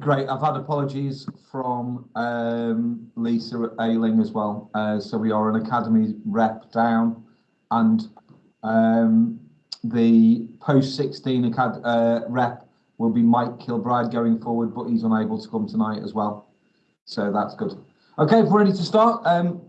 Great. I've had apologies from um, Lisa Ailing as well. Uh, so we are an academy rep down, and um, the post 16 acad uh, rep will be Mike Kilbride going forward, but he's unable to come tonight as well. So that's good. Okay, if we're ready to start. Um,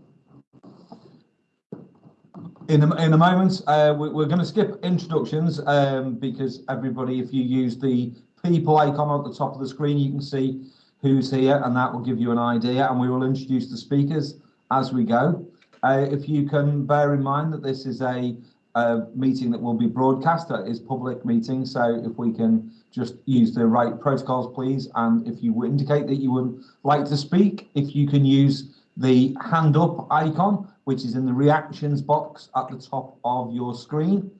in a, in a moment, uh, we, are going to skip introductions um, because everybody, if you use the people icon at the top of the screen, you can see who's here and that will give you an idea and we will introduce the speakers as we go. Uh, if you can bear in mind that this is a, a meeting that will be broadcast, that is public meeting, so if we can just use the right protocols, please, and if you indicate that you would like to speak, if you can use the hand up icon, which is in the reactions box at the top of your screen.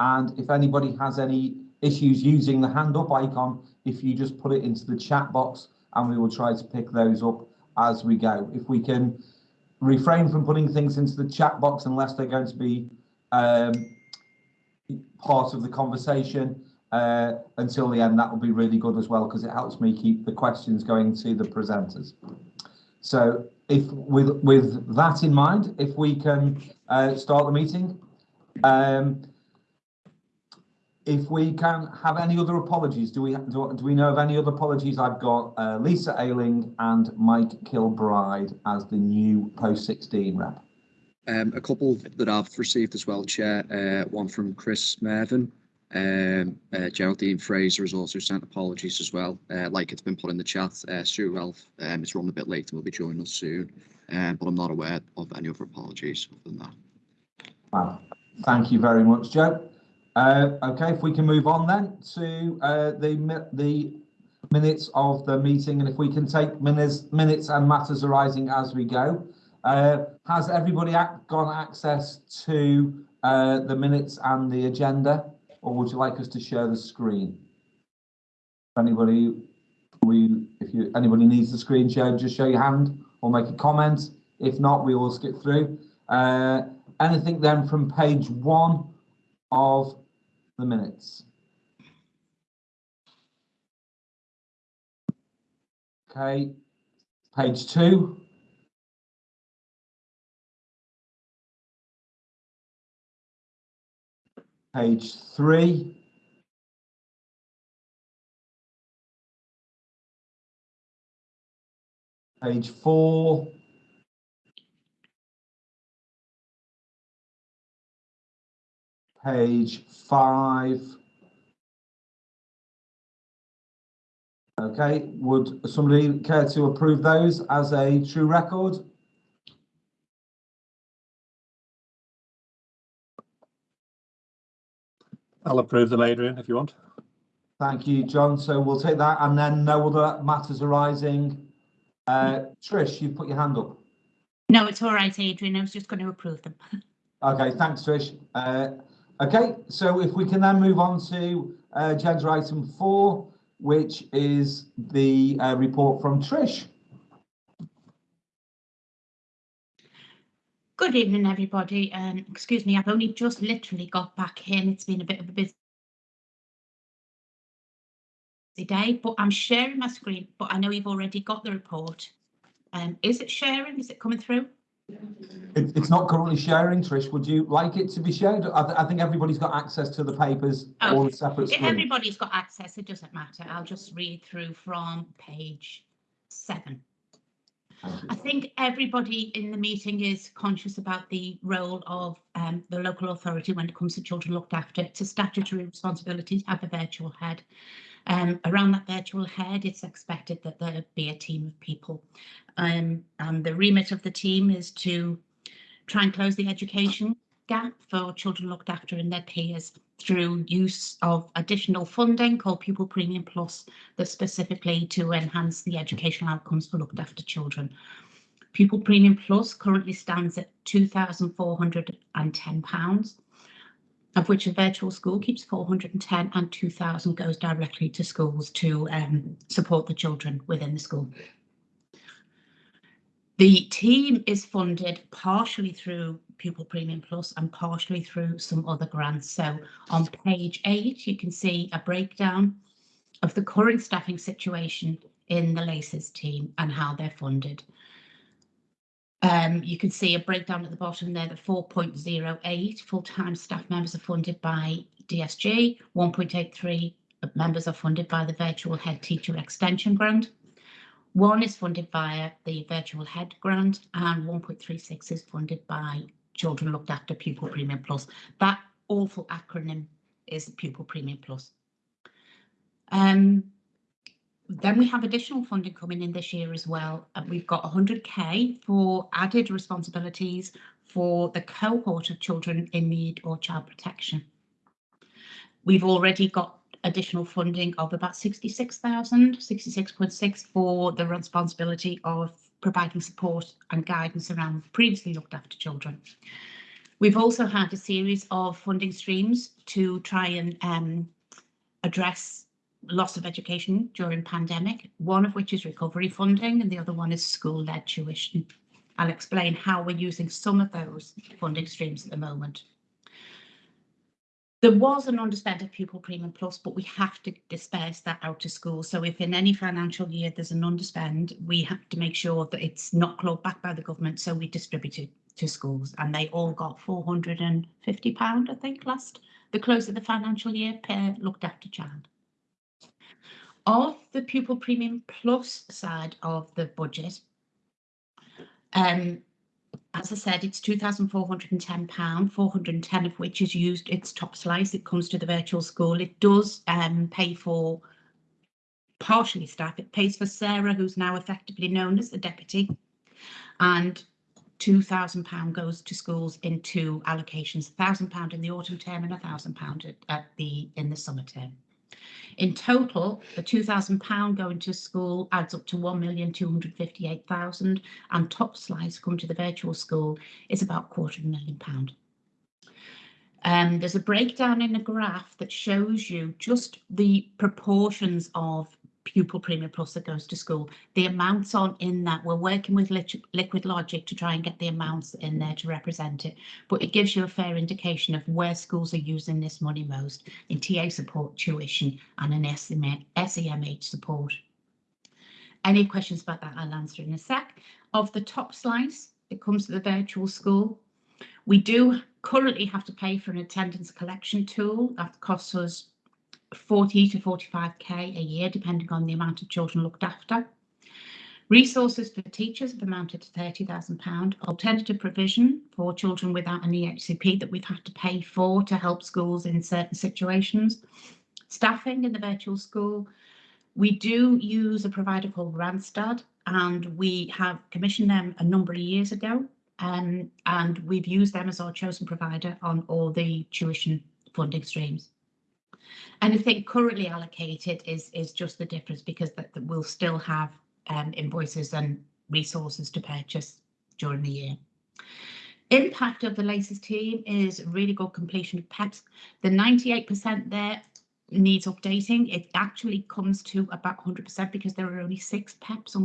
And if anybody has any issues using the hand up icon, if you just put it into the chat box and we will try to pick those up as we go. If we can refrain from putting things into the chat box unless they're going to be um, part of the conversation uh, until the end, that will be really good as well because it helps me keep the questions going to the presenters. So if with with that in mind, if we can uh, start the meeting. Um, if we can have any other apologies, do we do, do we know of any other apologies? I've got uh, Lisa Ailing and Mike Kilbride as the new post 16 rep. Um, a couple that I've received as well, Chair. Uh, one from Chris Mervin. Um, uh, Geraldine Fraser has also sent apologies as well. Uh, like it's been put in the chat, uh, Stuart Ralph um, is running a bit late and will be joining us soon. Um, but I'm not aware of any other apologies other than that. Wow. Thank you very much, Joe. Uh, okay, if we can move on then to uh, the the minutes of the meeting, and if we can take minutes minutes and matters arising as we go. Uh, has everybody got access to uh, the minutes and the agenda? or would you like us to share the screen? Anybody, we, if you anybody needs the screen shared, just show your hand or make a comment. If not, we will skip through. Uh, anything then from page one of the minutes? Okay, page two. page three. Page four. Page five. Okay, would somebody care to approve those as a true record? I'll approve them, Adrian, if you want. Thank you, John. So we'll take that and then no other matters arising. Uh, Trish, you've put your hand up. No, it's all right, Adrian. I was just going to approve them. Okay, thanks, Trish. Uh, okay, so if we can then move on to uh, agenda item four, which is the uh, report from Trish. Good evening, everybody. Um, excuse me, I've only just literally got back in. It's been a bit of a busy day, but I'm sharing my screen, but I know you've already got the report. Um, is it sharing? Is it coming through? It, it's not currently sharing, Trish. Would you like it to be shared? I, th I think everybody's got access to the papers, okay. all separate If everybody's got access, it doesn't matter. I'll just read through from page seven. I think everybody in the meeting is conscious about the role of um, the local authority when it comes to children looked after. It's a statutory responsibility to have a virtual head. Um, around that virtual head, it's expected that there be a team of people. Um, and the remit of the team is to try and close the education gap for children looked after and their peers through use of additional funding called Pupil Premium Plus that's specifically to enhance the educational outcomes for looked after children. Pupil Premium Plus currently stands at £2,410, of which a virtual school keeps 410 and 2,000 goes directly to schools to um, support the children within the school. The team is funded partially through Pupil Premium Plus and partially through some other grants. So on page eight, you can see a breakdown of the current staffing situation in the LACES team and how they're funded. Um, you can see a breakdown at the bottom there, the 4.08 full-time staff members are funded by DSG, 1.83 members are funded by the Virtual Head Teacher Extension Grant. One is funded via the Virtual Head Grant and 1.36 is funded by Children Looked After Pupil Premium Plus. That awful acronym is Pupil Premium Plus. Um, then we have additional funding coming in this year as well. And we've got 100k for added responsibilities for the cohort of children in need or child protection. We've already got additional funding of about 66,000, 66.6 for the responsibility of providing support and guidance around previously looked after children. We've also had a series of funding streams to try and um, address loss of education during pandemic, one of which is recovery funding and the other one is school-led tuition. I'll explain how we're using some of those funding streams at the moment. There was an of pupil premium plus, but we have to disperse that out to schools. So if in any financial year there's an underspend, we have to make sure that it's not clawed back by the government. So we distribute it to schools and they all got 450 pound, I think, last the close of the financial year per looked after child. Of the pupil premium plus side of the budget, um, as I said, it's £2,410, 410 of which is used its top slice. It comes to the virtual school. It does um, pay for partially staff. It pays for Sarah, who's now effectively known as the deputy, and £2,000 goes to schools in two allocations, £1,000 in the autumn term and £1,000 at, at the in the summer term. In total, the £2,000 going to school adds up to 1,258,000 and top slice come to the virtual school is about quarter of a million pound. Um, there's a breakdown in a graph that shows you just the proportions of pupil premium plus that goes to school. The amounts on in that we're working with Liquidlogic to try and get the amounts in there to represent it, but it gives you a fair indication of where schools are using this money most in TA support, tuition and in SEMH support. Any questions about that I'll answer in a sec. Of the top slice, it comes to the virtual school. We do currently have to pay for an attendance collection tool that costs us 40 to 45k a year, depending on the amount of children looked after. Resources for teachers have amounted to £30,000. Alternative provision for children without an EHCP that we've had to pay for to help schools in certain situations. Staffing in the virtual school. We do use a provider called Randstad and we have commissioned them a number of years ago um, and we've used them as our chosen provider on all the tuition funding streams. Anything currently allocated is is just the difference because that, that we'll still have um, invoices and resources to purchase during the year. Impact of the latest team is really good completion of PEPs. The 98% there needs updating. It actually comes to about 100% because there are only six PEPs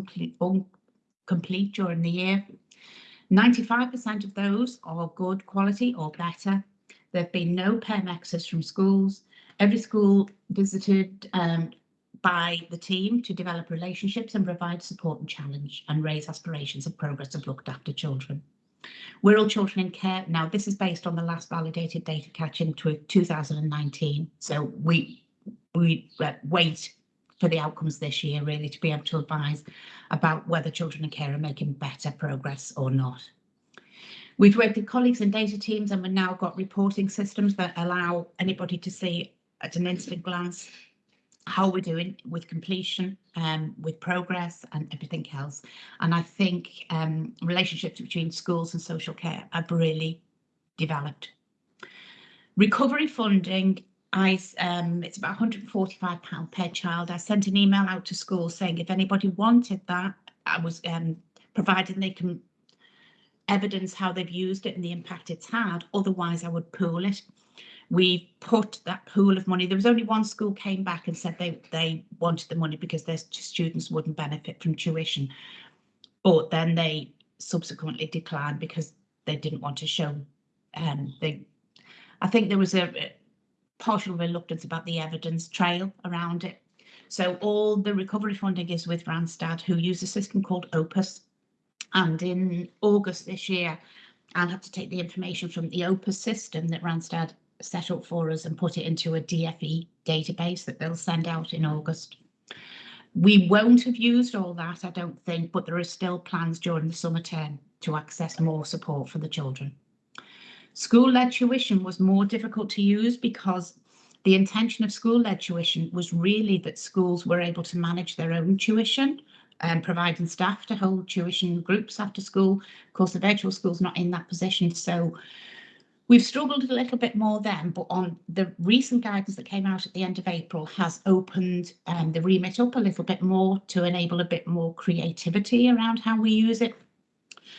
complete during the year. 95% of those are good quality or better. There have been no PERMexes from schools every school visited um, by the team to develop relationships and provide support and challenge and raise aspirations of progress of looked after children. We're all children in care. Now, this is based on the last validated data catch in 2019. So we we uh, wait for the outcomes this year, really, to be able to advise about whether children in care are making better progress or not. We've worked with colleagues and data teams and we've now got reporting systems that allow anybody to see at an instant glance how we're doing with completion, um, with progress and everything else. And I think um, relationships between schools and social care have really developed. Recovery funding, I, um, it's about £145 per child. I sent an email out to schools saying if anybody wanted that, I was um, providing they can evidence how they've used it and the impact it's had. Otherwise, I would pool it we put that pool of money. There was only one school came back and said they they wanted the money because their students wouldn't benefit from tuition, but then they subsequently declined because they didn't want to show. Um, they, I think there was a, partial reluctance about the evidence trail around it. So all the recovery funding is with Randstad, who use a system called Opus. And in August this year, I'll have to take the information from the Opus system that Randstad set up for us and put it into a DFE database that they'll send out in August. We won't have used all that, I don't think, but there are still plans during the summer term to access more support for the children. School-led tuition was more difficult to use because the intention of school-led tuition was really that schools were able to manage their own tuition and providing staff to hold tuition groups after school. Of course, the virtual school's not in that position, so we've struggled a little bit more then, but on the recent guidance that came out at the end of April has opened um, the remit up a little bit more to enable a bit more creativity around how we use it.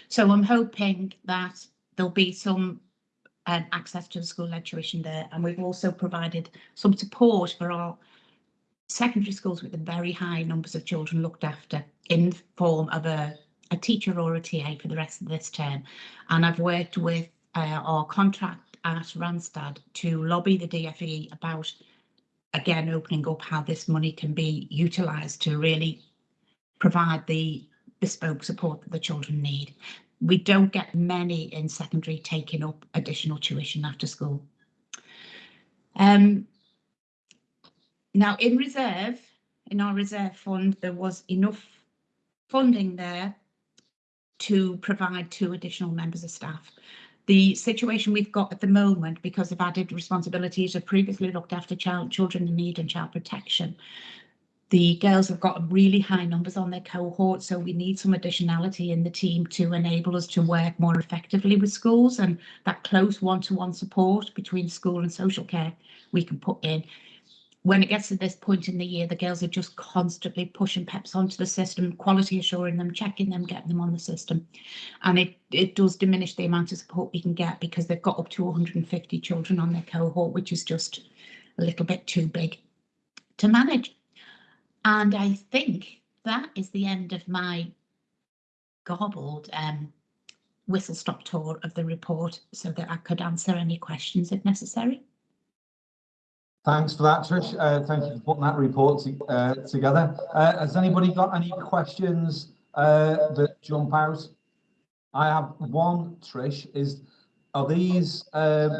So I'm hoping that there'll be some um, access to the school-led tuition there, and we've also provided some support for our secondary schools with the very high numbers of children looked after in form of a, a teacher or a TA for the rest of this term. And I've worked with uh, our contract at Randstad to lobby the DFE about, again, opening up how this money can be utilised to really provide the bespoke support that the children need. We don't get many in secondary taking up additional tuition after school. Um, now, in reserve, in our reserve fund, there was enough funding there to provide two additional members of staff. The situation we've got at the moment, because of added responsibilities of previously looked after child, children in need and child protection, the girls have got really high numbers on their cohort, so we need some additionality in the team to enable us to work more effectively with schools and that close one-to-one -one support between school and social care we can put in when it gets to this point in the year, the girls are just constantly pushing PEPs onto the system, quality assuring them, checking them, getting them on the system. And it, it does diminish the amount of support we can get because they've got up to 150 children on their cohort, which is just a little bit too big to manage. And I think that is the end of my gobbled um, whistle stop tour of the report so that I could answer any questions if necessary. Thanks for that, Trish. Uh, thank you for putting that report to, uh, together. Uh, has anybody got any questions uh, that jump out? I have one, Trish, is are these um,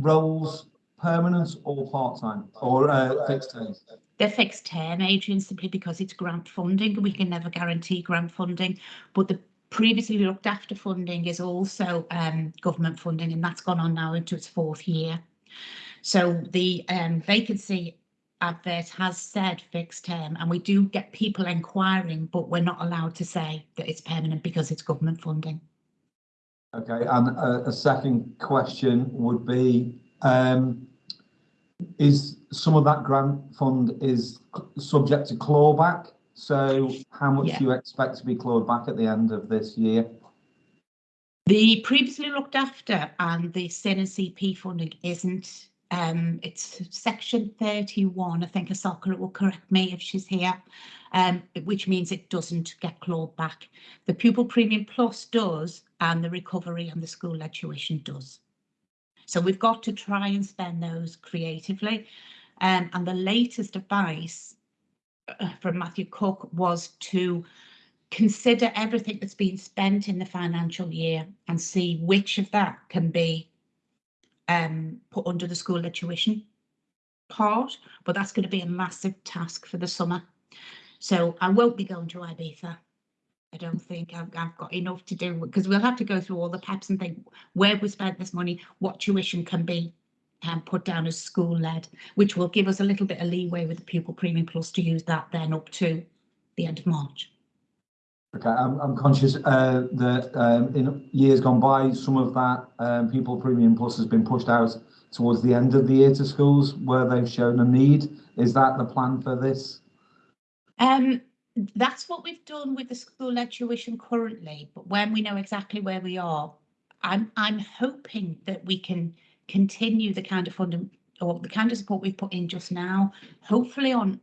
roles permanent or part-time or uh, fixed term? They're fixed term, Adrian, simply because it's grant funding. We can never guarantee grant funding, but the previously looked after funding is also um, government funding and that's gone on now into its fourth year. So the um, vacancy advert has said fixed term and we do get people inquiring, but we're not allowed to say that it's permanent because it's government funding. Okay, and a, a second question would be, um, is some of that grant fund is subject to clawback? So how much Yeah. do you expect to be clawed back at the end of this year? The previously looked after and the CIN and CP funding isn't um, it's section 31. I think Asaka will correct me if she's here, um, which means it doesn't get clawed back. The pupil premium plus does, and the recovery and the school led tuition does. So we've got to try and spend those creatively. Um, and the latest advice uh, from Matthew Cook was to consider everything that's been spent in the financial year and see which of that can be um, put under the school tuition part, but that's going to be a massive task for the summer. So I won't be going to Ibiza. I don't think I've, I've got enough to do because we'll have to go through all the PEPs and think where we spent this money, what tuition can be um, put down as school led, which will give us a little bit of leeway with the pupil premium plus to use that then up to the end of March. Okay, I'm, I'm conscious uh, that um, in years gone by, some of that um, pupil premium plus has been pushed out towards the end of the year to schools where they've shown a need. Is that the plan for this? Um, that's what we've done with the school led tuition currently, but when we know exactly where we are, I'm I'm hoping that we can continue the kind of funding or the kind of support we've put in just now, hopefully on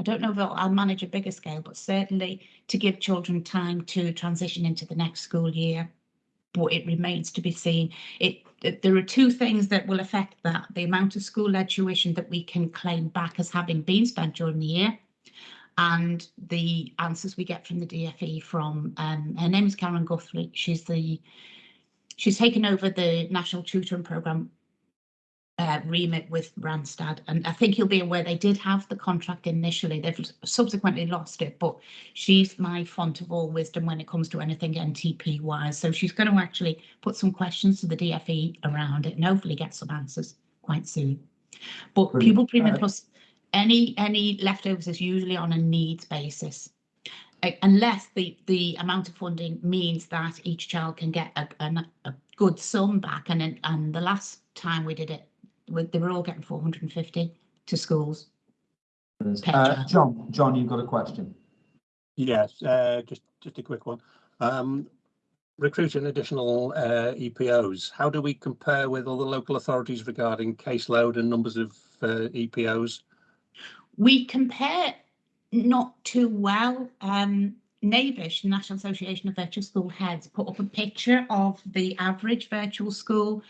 I don't know if I'll, manage a bigger scale, but certainly to give children time to transition into the next school year. but it remains to be seen. It, th- there are two things that will affect that, the amount of school-led tuition that we can claim back as having been spent during the year and the answers we get from the DFE from, um, her name is Karen Guthrie, she's the, she's taken over the National Tutoring Programme uh, remit with Randstad, and I think you'll be aware they did have the contract initially. They've subsequently lost it, but she's my font of all wisdom when it comes to anything NTP wise. So she's going to actually put some questions to the DFE around it and hopefully get some answers quite soon. But Brilliant. pupil premium plus any any leftovers is usually on a needs basis. Unless the, the amount of funding means that each child can get a, an- a good sum back, and and the last time we did it, they were all getting four hundred and fifty to schools. Uh, John, John, you've got a question. Yes, uh, just, just a quick one. Um, recruiting additional, uh, EPOs, how do we compare with other local authorities regarding caseload and numbers of, uh, EPOs? We compare not too well. Um, NAVISH, National Association of Virtual School Heads, put up a picture of the average virtual school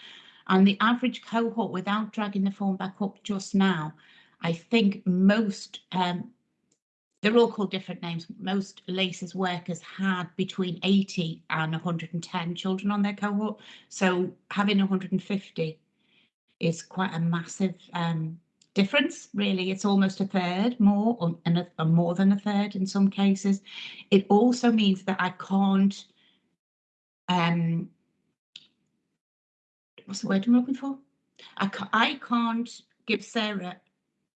and the average cohort without dragging the form back up just now. I think most, um, they're all called different names. Most LACES workers had between 80 and 110 children on their cohort. So having 150 is quite a massive um, difference, really. It's almost a third more, or, and a, more than a third in some cases. It also means that I can't, um, what's the word I'm looking for? I, ca- I can't give Sarah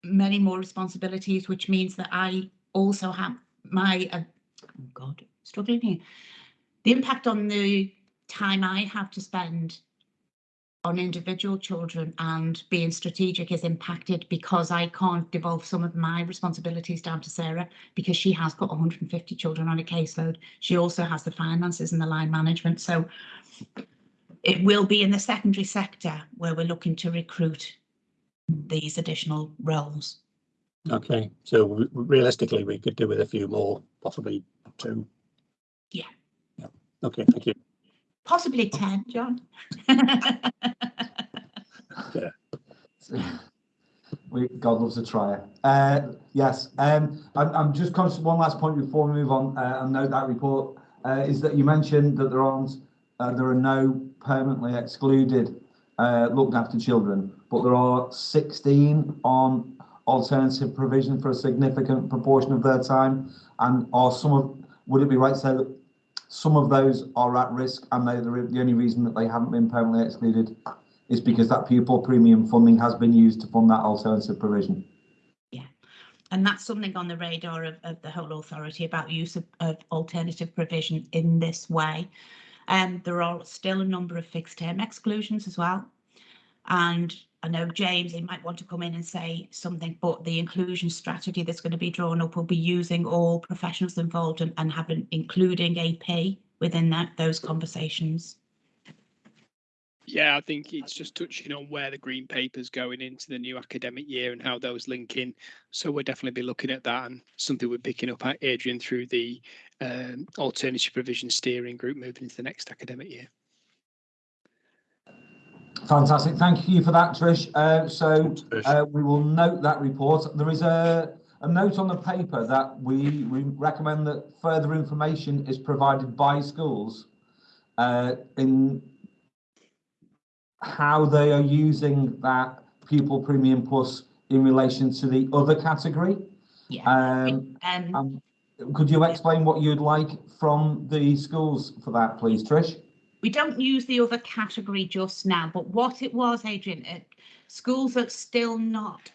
many more responsibilities, which means that I also have my, uh, oh God, struggling here. The impact on the time I have to spend on individual children and being strategic is impacted because I can't devolve some of my responsibilities down to Sarah because she has got 150 children on a caseload. She also has the finances and the line management. So it will be in the secondary sector where we're looking to recruit these additional roles. Okay, so realistically, we could do with a few more, possibly two. Yeah. Yeah, okay, thank you. Possibly 10, John. We, God loves a trier. Uh, yes, um, I'm, I'm just conscious, one last point before we move on, uh, and note that report, uh, is that you mentioned that there aren't, there are no permanently excluded, uh, looked after children, but there are sixteen on alternative provision for a significant proportion of their time, and are some of, would it be right to say that some of those are at risk, and they, the the only reason that they haven't been permanently excluded is because that pupil premium funding has been used to fund that alternative provision. Yeah, and that's something on the radar of, of the whole authority about use of, of alternative provision in this way. Um, there are still a number of fixed term exclusions as well. And I know James, he might want to come in and say something, but the inclusion strategy that's going to be drawn up will be using all professionals involved and, and having, including AP within that, those conversations. Yeah, I think it's just touching on where the green paper's going into the new academic year and how those link in. So we'll definitely be looking at that and something we're picking up at Adrian through the um, alternative provision steering group moving into the next academic year. Fantastic. Thank you for that, Trish. Uh, so uh, we will note that report. There is a, a note on the paper that we, we recommend that further information is provided by schools uh, in how they are using that pupil premium plus in relation to the other category. Yeah. Um, Um, um, could you explain what you'd like from the schools for that, please, Trish? we don't use the other category just now, but what it was, Adrian, uh, schools are still not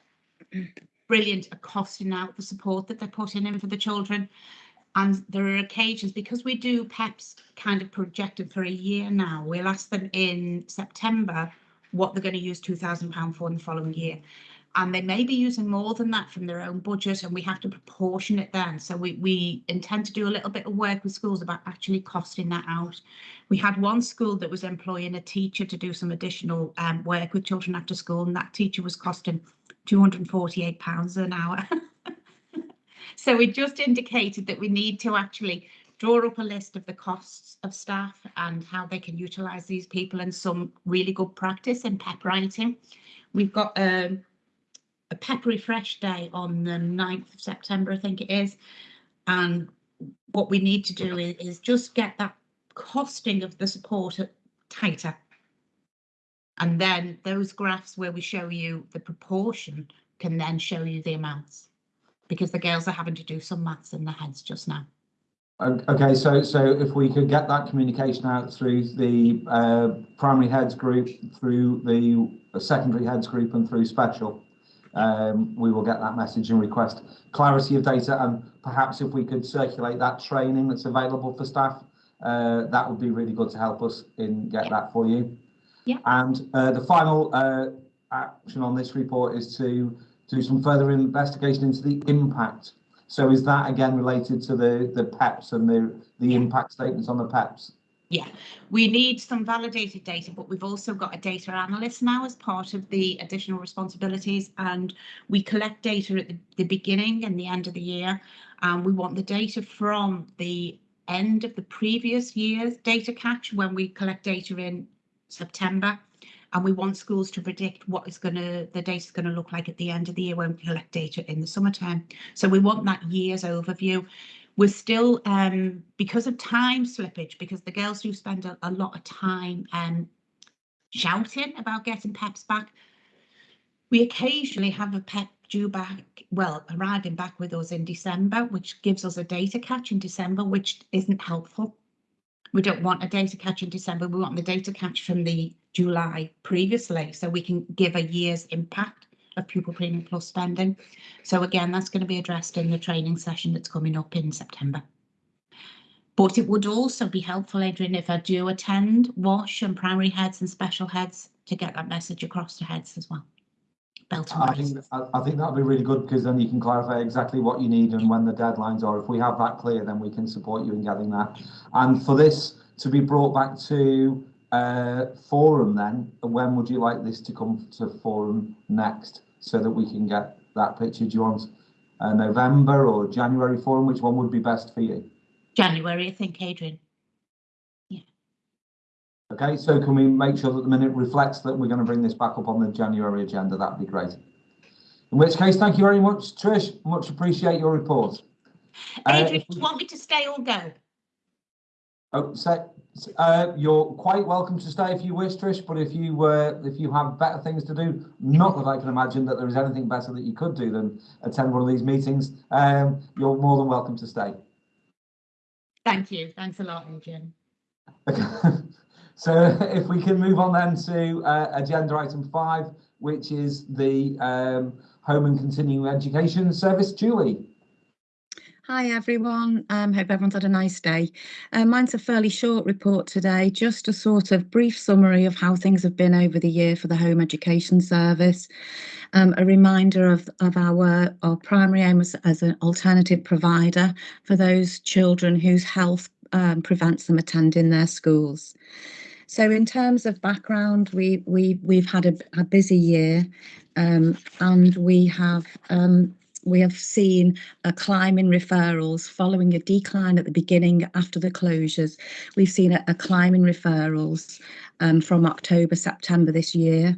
brilliant at costing out the support that they're putting in for the children. And there are occasions, because we do PEPs kind of projected for a year now, we'll ask them in September what they're going to use £2,000 for in the following year. And they may be using more than that from their own budget and we have to proportion it then. So we, we intend to do a little bit of work with schools about actually costing that out. We had one school that was employing a teacher to do some additional um, work with children after school, and that teacher was costing £248 an hour. so it just indicated that we need to actually draw up a list of the costs of staff and how they can utilise these people and some really good practice in pep writing. We've got um, a pep refresh day on the 9th of September, I think it is. And what we need to do is, is just get that costing of the support tighter. And then those graphs where we show you the proportion can then show you the amounts because the girls are having to do some maths in their heads just now. Okay, so, so if we could get that communication out through the uh, primary heads group, through the secondary heads group and through special, um, we will get that message and request clarity of data and perhaps if we could circulate that training that's available for staff, uh, that would be really good to help us in get that for you. Yeah. And uh, the final uh, action on this report is to do some further investigation into the impact. So is that again related to the the PEPs and the the impact statements on the E PEPs? We need some validated data, but we've also got a data analyst now as part of the additional responsibilities and we collect data at the, the beginning and the end of the year. And we want the data from the end of the previous year's data catch when we collect data in September. And we want schools to predict what is going to, the data is going to look like at the end of the year when we collect data in the summertime. So we want that year's overview. We're still, um, because of time slippage, because the girls do spend a, a lot of time um, shouting about getting PEPs back. We occasionally have a PEP due back, well, arriving back with us in December, which gives us a data catch in December, which isn't helpful. We don't want a data catch in December. We want the data catch from the July previously, so we can give a year's impact of pupil premium plus spending. So again, that's going to be addressed in the training session that's coming up in September. But it would also be helpful, Adrian, if I do attend WASH and primary heads and special heads to get that message across to heads as well. Belton I think I, I think that'll be really good because then you can clarify exactly what you need and when the deadlines are. If we have that clear, then we can support you in getting that. And for this to be brought back to uh, forum, then when would you like this to come to forum next, so that we can get that picture? Do you want uh, November or January forum? Which one would be best for you? January, I think, Adrian. Yeah. Okay, so can we make sure that the minute reflects that we're going to bring this back up on the January agenda? That'd be great. In which case, thank you very much, Trish. Much appreciate your report. Uh, Adrian, if do you want me to stay or go? Oh, so, uh, you're quite welcome to stay if you wish, Trish, but if you, uh, if you have better things to do, not that I can imagine that there is anything better that you could do than attend one of these meetings, um, you're more than welcome to stay. Thank you. Thanks a lot, Adrian. So if we can move on then to uh, agenda item five, which is the um, Home and Continuing Education Service. Julie? Hi everyone, um, hope everyone's had a nice day. Uh, mine's a fairly short report today, just a sort of brief summary of how things have been over the year for the Home Education Service. Um, a reminder of, of our, our primary aim as, as an alternative provider for those children whose health um, prevents them attending their schools. So in terms of background, we, we, we've had a, a busy year um, and we have um, we have seen a climb in referrals following a decline at the beginning after the closures. We've seen a, a climb in referrals um, from October, September this year,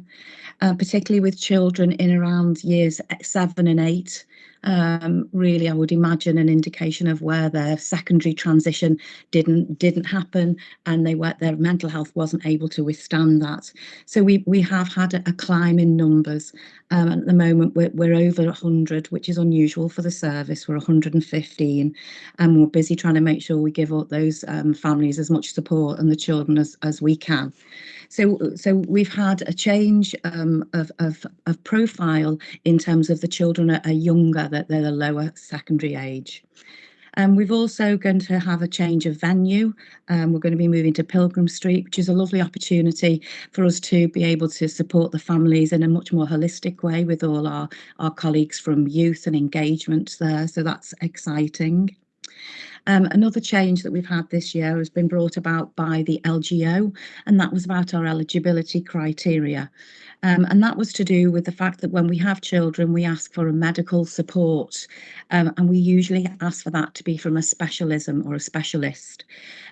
uh, particularly with children in around years seven and eight. Um, really, I would imagine an indication of where their secondary transition didn't didn't happen, and they were their mental health wasn't able to withstand that. So we we have had a, a climb in numbers. Um, at the moment, we're, we're over 100, which is unusual for the service. We're 115, and we're busy trying to make sure we give up those um, families as much support and the children as, as we can. So, so we've had a change um, of, of, of profile in terms of the children are, are younger, that they're the lower secondary age. Um, we've also going to have a change of venue. Um, we're going to be moving to Pilgrim Street, which is a lovely opportunity for us to be able to support the families in a much more holistic way with all our, our colleagues from youth and engagement there. So that's exciting. Um, another change that we've had this year has been brought about by the LGO, and that was about our eligibility criteria. Um, and that was to do with the fact that when we have children, we ask for a medical support, um, and we usually ask for that to be from a specialism or a specialist.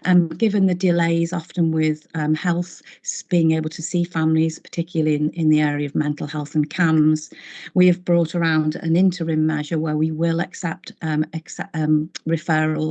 Um, given the delays often with um, health, being able to see families, particularly in, in the area of mental health and CAMHS, we have brought around an interim measure where we will accept, um, accept um,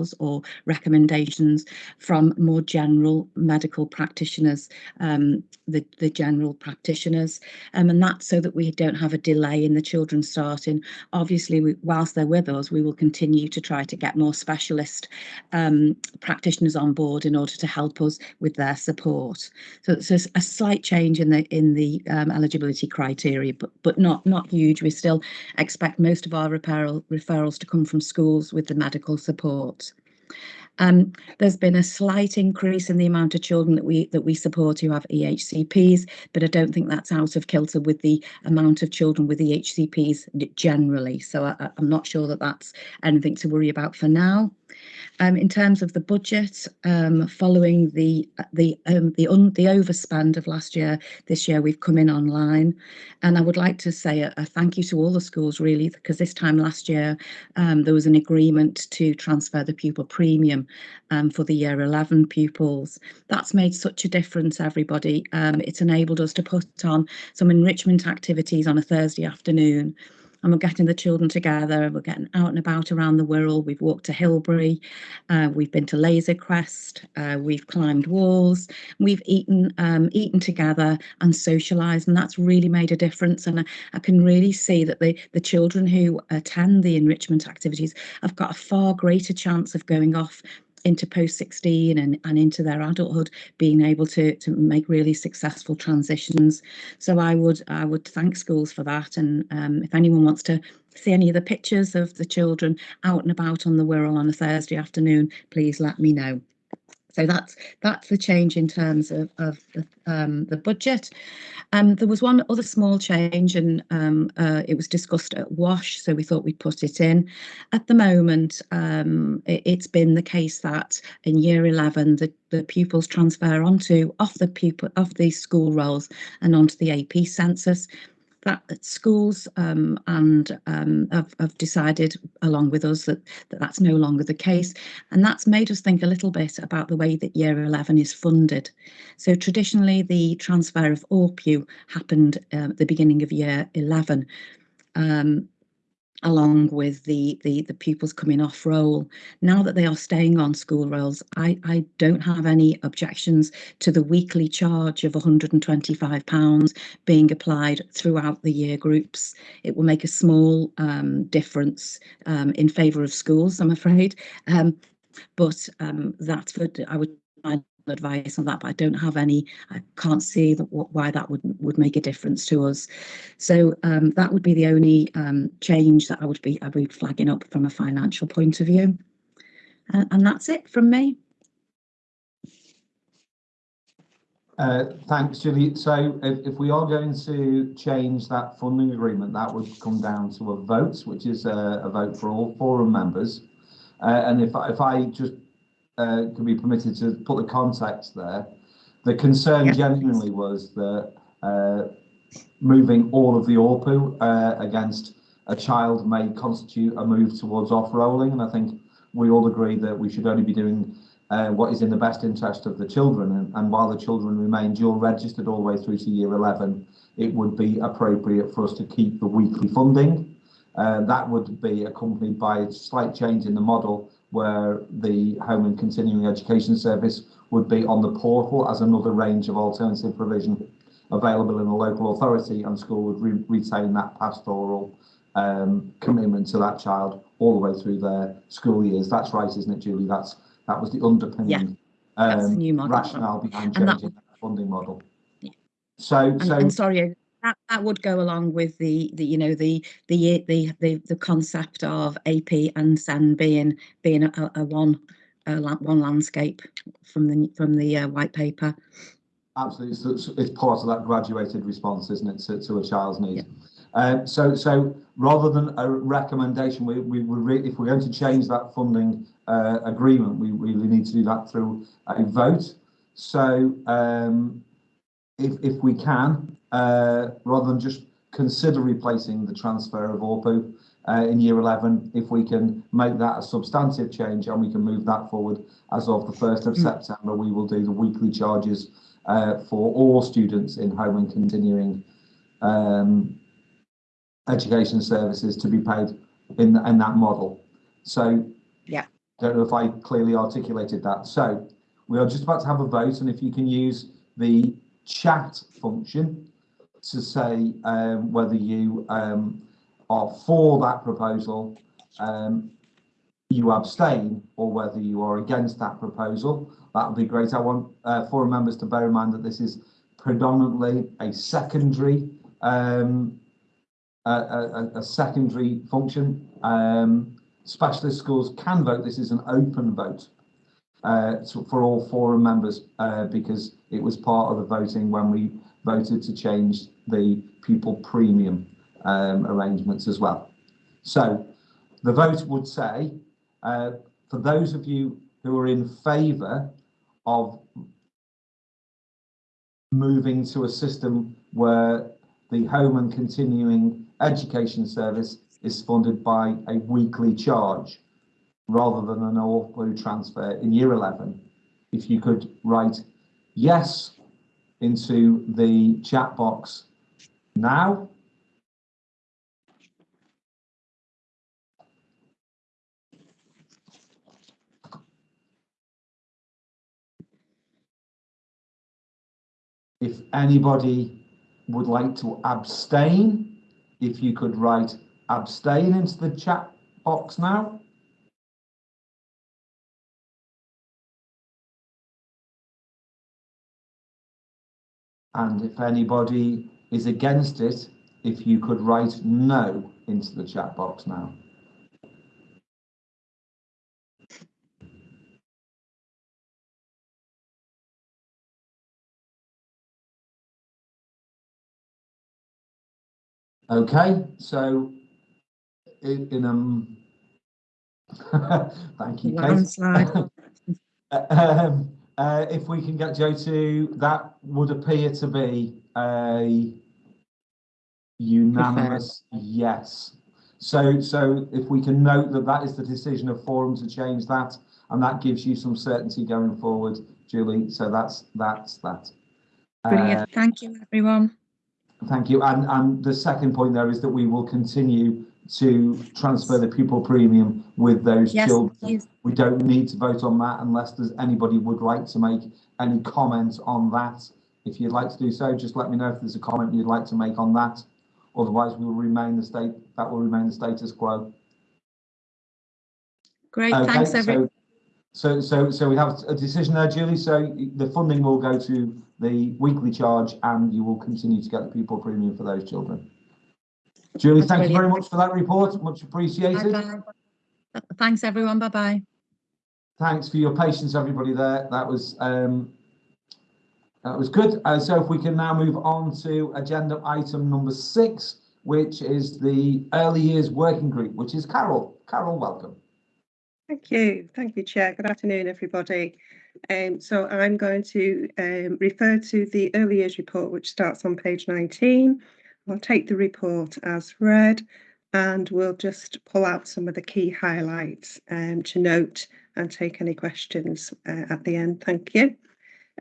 referrals or recommendations from more general medical practitioners, um, the, the general practitioners, um, and that's so that we don't have a delay in the children starting. Obviously, we, whilst they're with us, we will continue to try to get more specialist um, practitioners on board in order to help us with their support. So it's a, a slight change in the in the um, eligibility criteria, but but not not huge. We still expect most of our referral referrals to come from schools with the medical support. Um, there's been a slight increase in the amount of children that we that we support who have EHCPs, but I don't think that's out of kilter with the amount of children with EHCPs generally. So I- I'm not sure that that's anything to worry about for now. Um, in terms of the budget, um, following the the um, the un, the overspend of last year, this year we've come in online, and I would like to say a, a thank you to all the schools really because this time last year um, there was an agreement to transfer the pupil premium um, for the year 11 pupils. That's made such a difference, everybody. Um, it's enabled us to put on some enrichment activities on a Thursday afternoon. And we're getting the children together, we're getting out and about around the Wirral. We've walked to Hilbre, uh, we've been to Laser Crest, uh, we've climbed walls, we've eaten um, eaten together and socialised, and that's really made a difference. And I, I can really see that the the children who attend the enrichment activities have got a far greater chance of going off into post 16 and, and into their adulthood being able to to make really successful transitions. So i would i would thank schools for that. And um, if anyone wants to see any of the pictures of the children out and about on the Wirral on a thursday afternoon please let me know so that's that's the change in terms of, of the, um, the budget. Um, there was one other small change and um, uh, it was discussed at WASH, so we thought we'd put it in. At the moment, um, it, it's been the case that in year 11, the, the pupils transfer onto off the pupil off the school rolls and onto the AP census that schools um, and um, have, have decided along with us that, that that's no longer the case. And that's made us think a little bit about the way that year 11 is funded. So traditionally the transfer of AWPU happened um, at the beginning of year 11 um, along with the, the the pupils coming off roll now that they are staying on school rolls i i don't have any objections to the weekly charge of 125 pounds being applied throughout the year groups. It will make a small um, difference um, in favor of schools i'm afraid. Um, but um, that's what i would advice on that but i don't have any i can't see that why that would would make a difference to us so um, that would be the only um, change that i would be i would be flagging up from a financial point of view and, and that's it from me Uh, thanks, Julie. So if, if we are going to change that funding agreement, that would come down to a vote, which is a, a vote for all forum members. Uh, and if, if I just uh, can be permitted to put the context there, the concern Yeah, genuinely was that uh, moving all of the AWPU uh, against a child may constitute a move towards off-rolling. And I think we all agree that we should only be doing uh, what is in the best interest of the children. And, and while the children remain dual registered all the way through to year 11, it would be appropriate for us to keep the weekly funding. Uh, that would be accompanied by a slight change in the model where the Home and Continuing Education Service would be on the portal as another range of alternative provision available in a local authority and school would re retain that pastoral um, commitment to that child all the way through their school years. That's right, isn't it, Julie? That's that was the underpinning the um, new model. rationale behind And that changing that funding model. Yeah. So, and, so and sorry that, that would go along with the the you know the the the the, the concept of ap and sen being being a, a one a, one landscape from the from the uh, white paper Absolutely, so it's, it's part of that graduated response, isn't it, to, to a child's needs. Uh, so, so rather than a recommendation, we, we would re- if we're going to change that funding uh, agreement. We really need to do that through a vote. So um, if, if we can, uh, rather than just consider replacing the transfer of AWPU uh, in year 11, if we can make that a substantive change and we can move that forward as of the 1st of September, we will do the weekly charges uh, for all students in home and continuing um, education services to be paid in, in that model. So, Yeah. don't know if I clearly articulated that. So, we are just about to have a vote, and if you can use the chat function to say um, whether you um, are for that proposal, um, you abstain, or whether you are against that proposal. That would be great. I want uh, forum members to bear in mind that this is predominantly a secondary um, a, a, a secondary function. Um, specialist schools can vote. This is an open vote uh, for all forum members uh, because it was part of the voting when we voted to change the pupil premium um, arrangements as well. So the vote would say, uh, for those of you who are in favour of moving to a system where the home and continuing education service is funded by a weekly charge rather than an AWPU transfer in year 11. If you could write yes into the chat box now. If anybody would like to abstain, if you could write abstain into the chat box now. And if anybody is against it, if you could write no into the chat box now. Okay, so in, in um, thank you, Kate. Landslide. Um, uh, if we can get Joe to, that would appear to be a unanimous yes. So, so if we can note that that is the decision of forum to change that, and that gives you some certainty going forward, Julie. So that's that's that. Uh, Brilliant. Thank you, everyone. Thank you. And, and the second point there is that we will continue to transfer the pupil premium with those Yes, children. please. We don't need to vote on that unless there's anybody would like to make any comments on that. If you'd like to do so, just let me know if there's a comment you'd like to make on that. Otherwise, we will remain the state, that will remain the status quo. Great. Okay, Thanks, everyone. so, so, so, we have a decision there, Julie. So the funding will go to the weekly charge and you will continue to get the pupil premium for those children. Julie, That's thank you very much for that report. Much appreciated. Bye-bye. Thanks, everyone. Bye-bye. Thanks for your patience, everybody there. That was um, that was good. Uh, so if we can now move on to agenda item number six, which is the early years working group, which is Carol. Carol, welcome. Thank you. Thank you, Chair. Good afternoon, everybody. Um, so I'm going to um, refer to the early years report, which starts on page 19. I'll take the report as read and we'll just pull out some of the key highlights um, to note and take any questions uh, at the end. Thank you.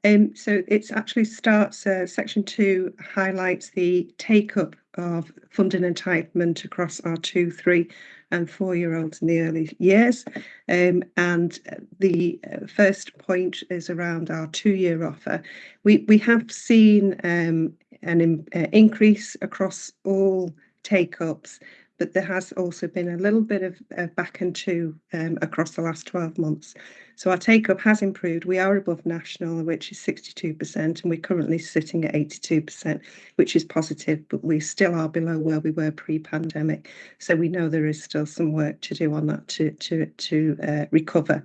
Um, so it actually starts, uh, section two highlights the take up of funding entitlement across our two, three and four year olds in the early years. Um, and the uh, first point is around our two year offer. We, we have seen um, an in, uh, increase across all take ups, but there has also been a little bit of back and two um, across the last 12 months. So our take up has improved. We are above national, which is 62%, and we're currently sitting at 82%, which is positive, but we still are below where we were pre-pandemic. So we know there is still some work to do on that to to to uh, recover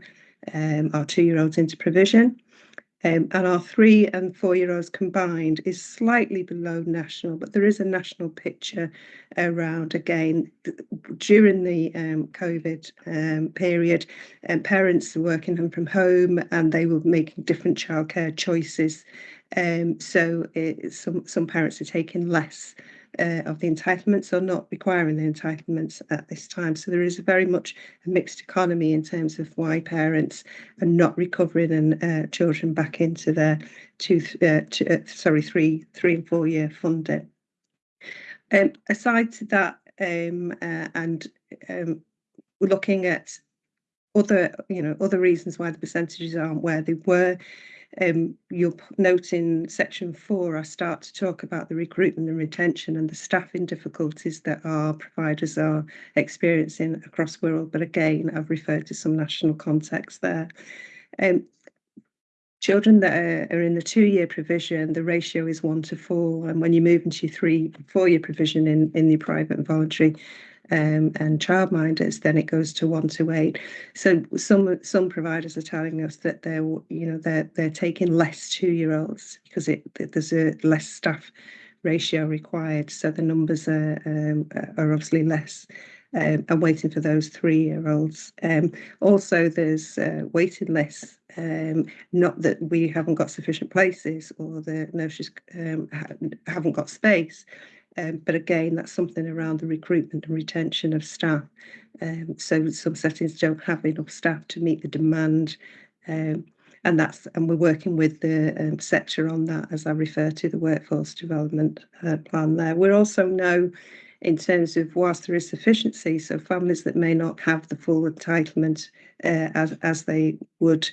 um, our two-year-olds into provision. Um, and our three and four year olds combined is slightly below national, but there is a national picture around again during the um, COVID um, period, and parents were working from home and they were making different childcare choices. Um, so it, some some parents are taking less uh, of the entitlements or not requiring the entitlements at this time. So there is a very much a mixed economy in terms of why parents are not recovering and uh, children back into their two, uh, two uh, sorry, three, three and four year funding. Um, aside to that, um, uh, and um, we're looking at other, you know, other reasons why the percentages aren't where they were um, you'll note in section four, I start to talk about the recruitment and retention and the staffing difficulties that our providers are experiencing across the Wirral. But again, I've referred to some national context there. Um, children that are, in the two-year provision, the ratio is one to four. And when you move into three, four-year provision in, in the private and voluntary, um, and childminders, then it goes to one to eight. So some some providers are telling us that they're you know they're they're taking less two year olds because it there's a less staff ratio required. So the numbers are um, are obviously less. Um, and waiting for those three-year-olds. Um, also, there's uh, waiting lists. Um, not that we haven't got sufficient places or the nurses um, ha haven't got space, um, but again, that's something around the recruitment and retention of staff. Um, so some settings don't have enough staff to meet the demand. Um, and that's and we're working with the um, sector on that as I refer to the workforce development uh, plan there. We're also know in terms of whilst there is sufficiency, so families that may not have the full entitlement uh, as, as they would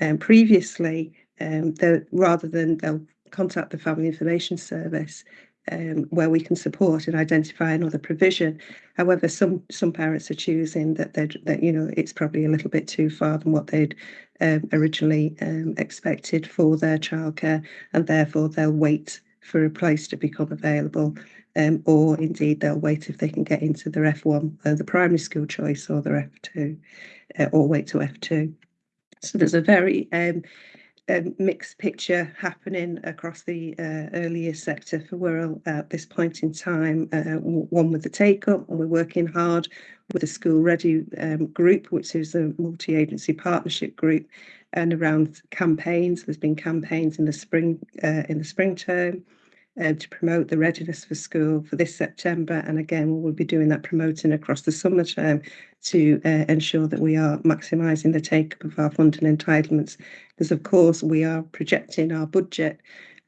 um, previously, um, rather than they'll contact the Family Information Service um, where we can support and identify another provision. However, some some parents are choosing that they that you know it's probably a little bit too far than what they'd um, originally um, expected for their childcare, and therefore they'll wait for a place to become available, um, or indeed they'll wait if they can get into their F1, uh, the primary school choice, or their F2, uh, or wait to F2. So there's a very um, a mixed picture happening across the uh, earlier sector for Wirral at this point in time. Uh, one with the take up, and we're working hard with the school ready um, group, which is a multi agency partnership group, and around campaigns. There's been campaigns in the spring uh, in the spring term uh, to promote the readiness for school for this September. And again, we'll be doing that promoting across the summer term to uh, ensure that we are maximising the take-up of our funding entitlements. Because of course, we are projecting our budget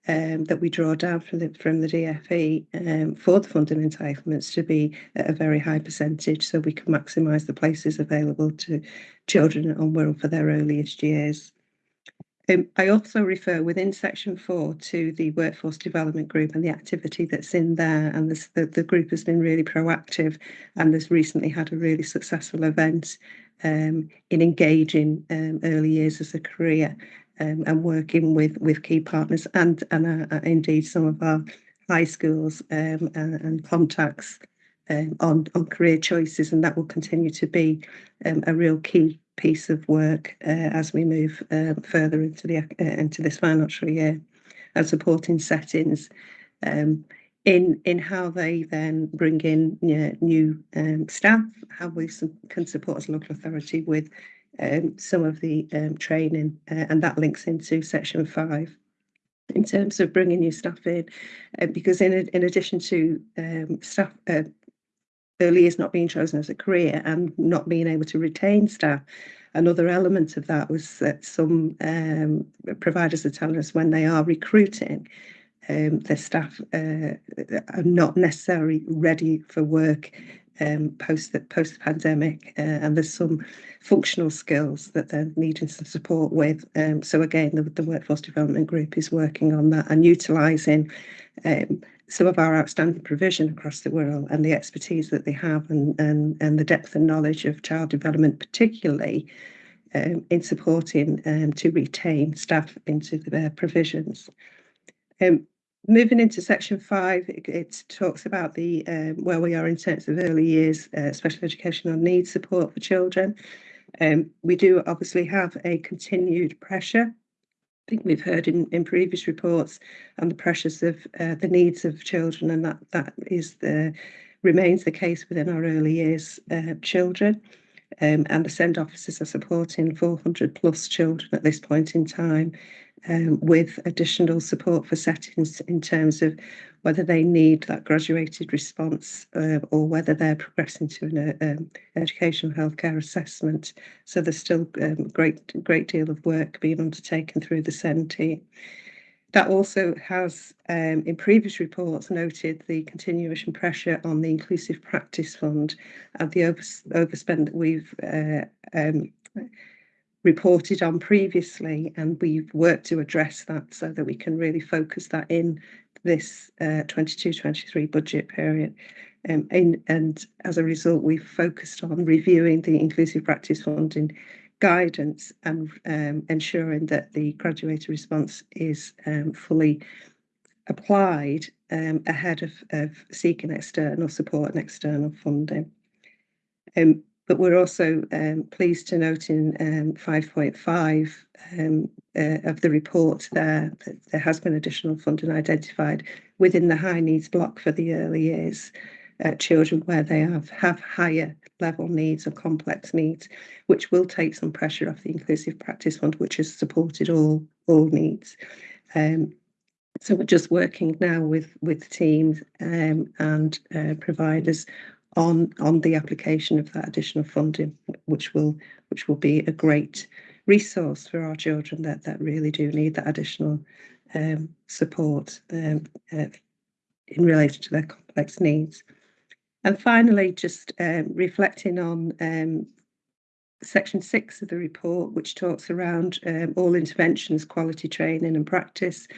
um, that we draw down from the from the DFE um, for the funding entitlements to be at a very high percentage, so we can maximise the places available to children on Wirral for their earliest years. Um, I also refer within section four to the workforce development group and the activity that's in there. And this, the, the group has been really proactive and has recently had a really successful event um, in engaging um, early years as a career um, and working with, with key partners and, and uh, uh indeed some of our high schools um, and, and contacts um, on, on career choices. And that will continue to be a real key piece of work uh, as we move uh, further into the uh, into this financial year and supporting settings um, in in how they then bring in you know, new um, staff, how we can support as a local authority with um, some of the um, training, uh, and that links into section five in terms of bringing new staff in, uh, because in in addition to um, staff uh, early years not being chosen as a career and not being able to retain staff. Another element of that was that some um, providers are telling us when they are recruiting, um, their staff uh, are not necessarily ready for work um, post the post pandemic, uh, and there's some functional skills that they're needing some support with. Um, so again, the, the workforce development group is working on that and utilising um, some of our outstanding provision across the Wirral and the expertise that they have and, and, and the depth and knowledge of child development, particularly um, in supporting um, to retain staff into their provisions. Um, moving into section five, it, it talks about the um, where we are in terms of early years uh, special educational needs support for children. Um, we do obviously have a continued pressure think we've heard in, in previous reports and the pressures of uh, the needs of children, and that that is the remains the case within our early years uh, children. Um, and the SEND offices are supporting 400 plus children at this point in time um, with additional support for settings in terms of whether they need that graduated response uh, or whether they're progressing to an uh, um, educational healthcare assessment. So there's still a um, great, great deal of work being undertaken through the team. That also has, um, in previous reports, noted the continuation pressure on the Inclusive Practice Fund and the over, overspend that we've uh, um, reported on previously, and we've worked to address that so that we can really focus that in this 22-23 uh, budget period. Um, in, and as a result, we've focused on reviewing the Inclusive Practice Funding guidance and um, ensuring that the graduated response is um, fully applied um, ahead of, of, seeking external support and external funding. Um, but we're also um, pleased to note in 5.5 um, uh, of the report there that there has been additional funding identified within the high needs block for the early years uh, children where they have, have higher level needs or complex needs, which will take some pressure off the Inclusive Practice Fund, which has supported all, all needs. Um, so we're just working now with, with teams um, and uh, providers on, on the application of that additional funding, which will, which will be a great resource for our children that, that really do need that additional um, support um, uh, in relation to their complex needs. And finally, just um, reflecting on um, section six of the report, which talks around um, all interventions, quality training and practice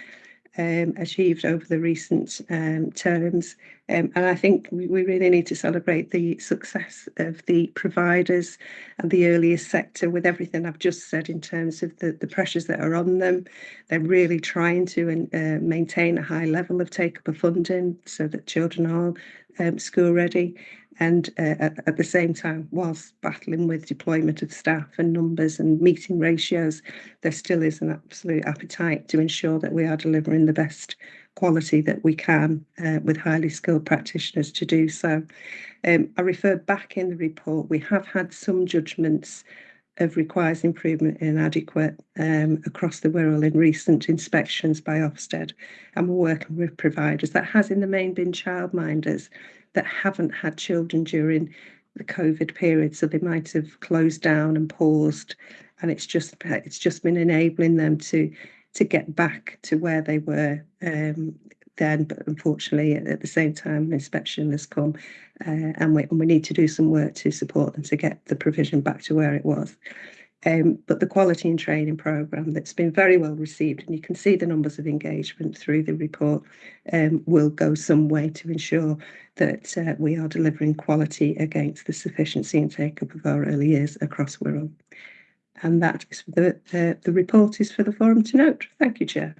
um, achieved over the recent um, terms. Um, and I think we, really need to celebrate the success of the providers and the earliest sector with everything I've just said in terms of the, the pressures that are on them. They're really trying to uh, maintain a high level of take-up of funding so that children are um, school ready and uh, at, the same time whilst battling with deployment of staff and numbers and meeting ratios there still is an absolute appetite to ensure that we are delivering the best quality that we can uh, with highly skilled practitioners to do so um, i referred back in the report we have had some judgments of requires improvement in adequate um, across the Wirral in recent inspections by Ofsted. And we're working with providers that has in the main been childminders that haven't had children during the COVID period. So they might have closed down and paused. And it's just it's just been enabling them to to get back to where they were um, then, but unfortunately at the same time inspection has come uh, and, we, and we need to do some work to support them to get the provision back to where it was. Um, but the quality and training programme that's been very well received, and you can see the numbers of engagement through the report, um, will go some way to ensure that uh, we are delivering quality against the sufficiency and take-up of our early years across Wirral. And that is the, uh, the report is for the forum to note. Thank you, Chair.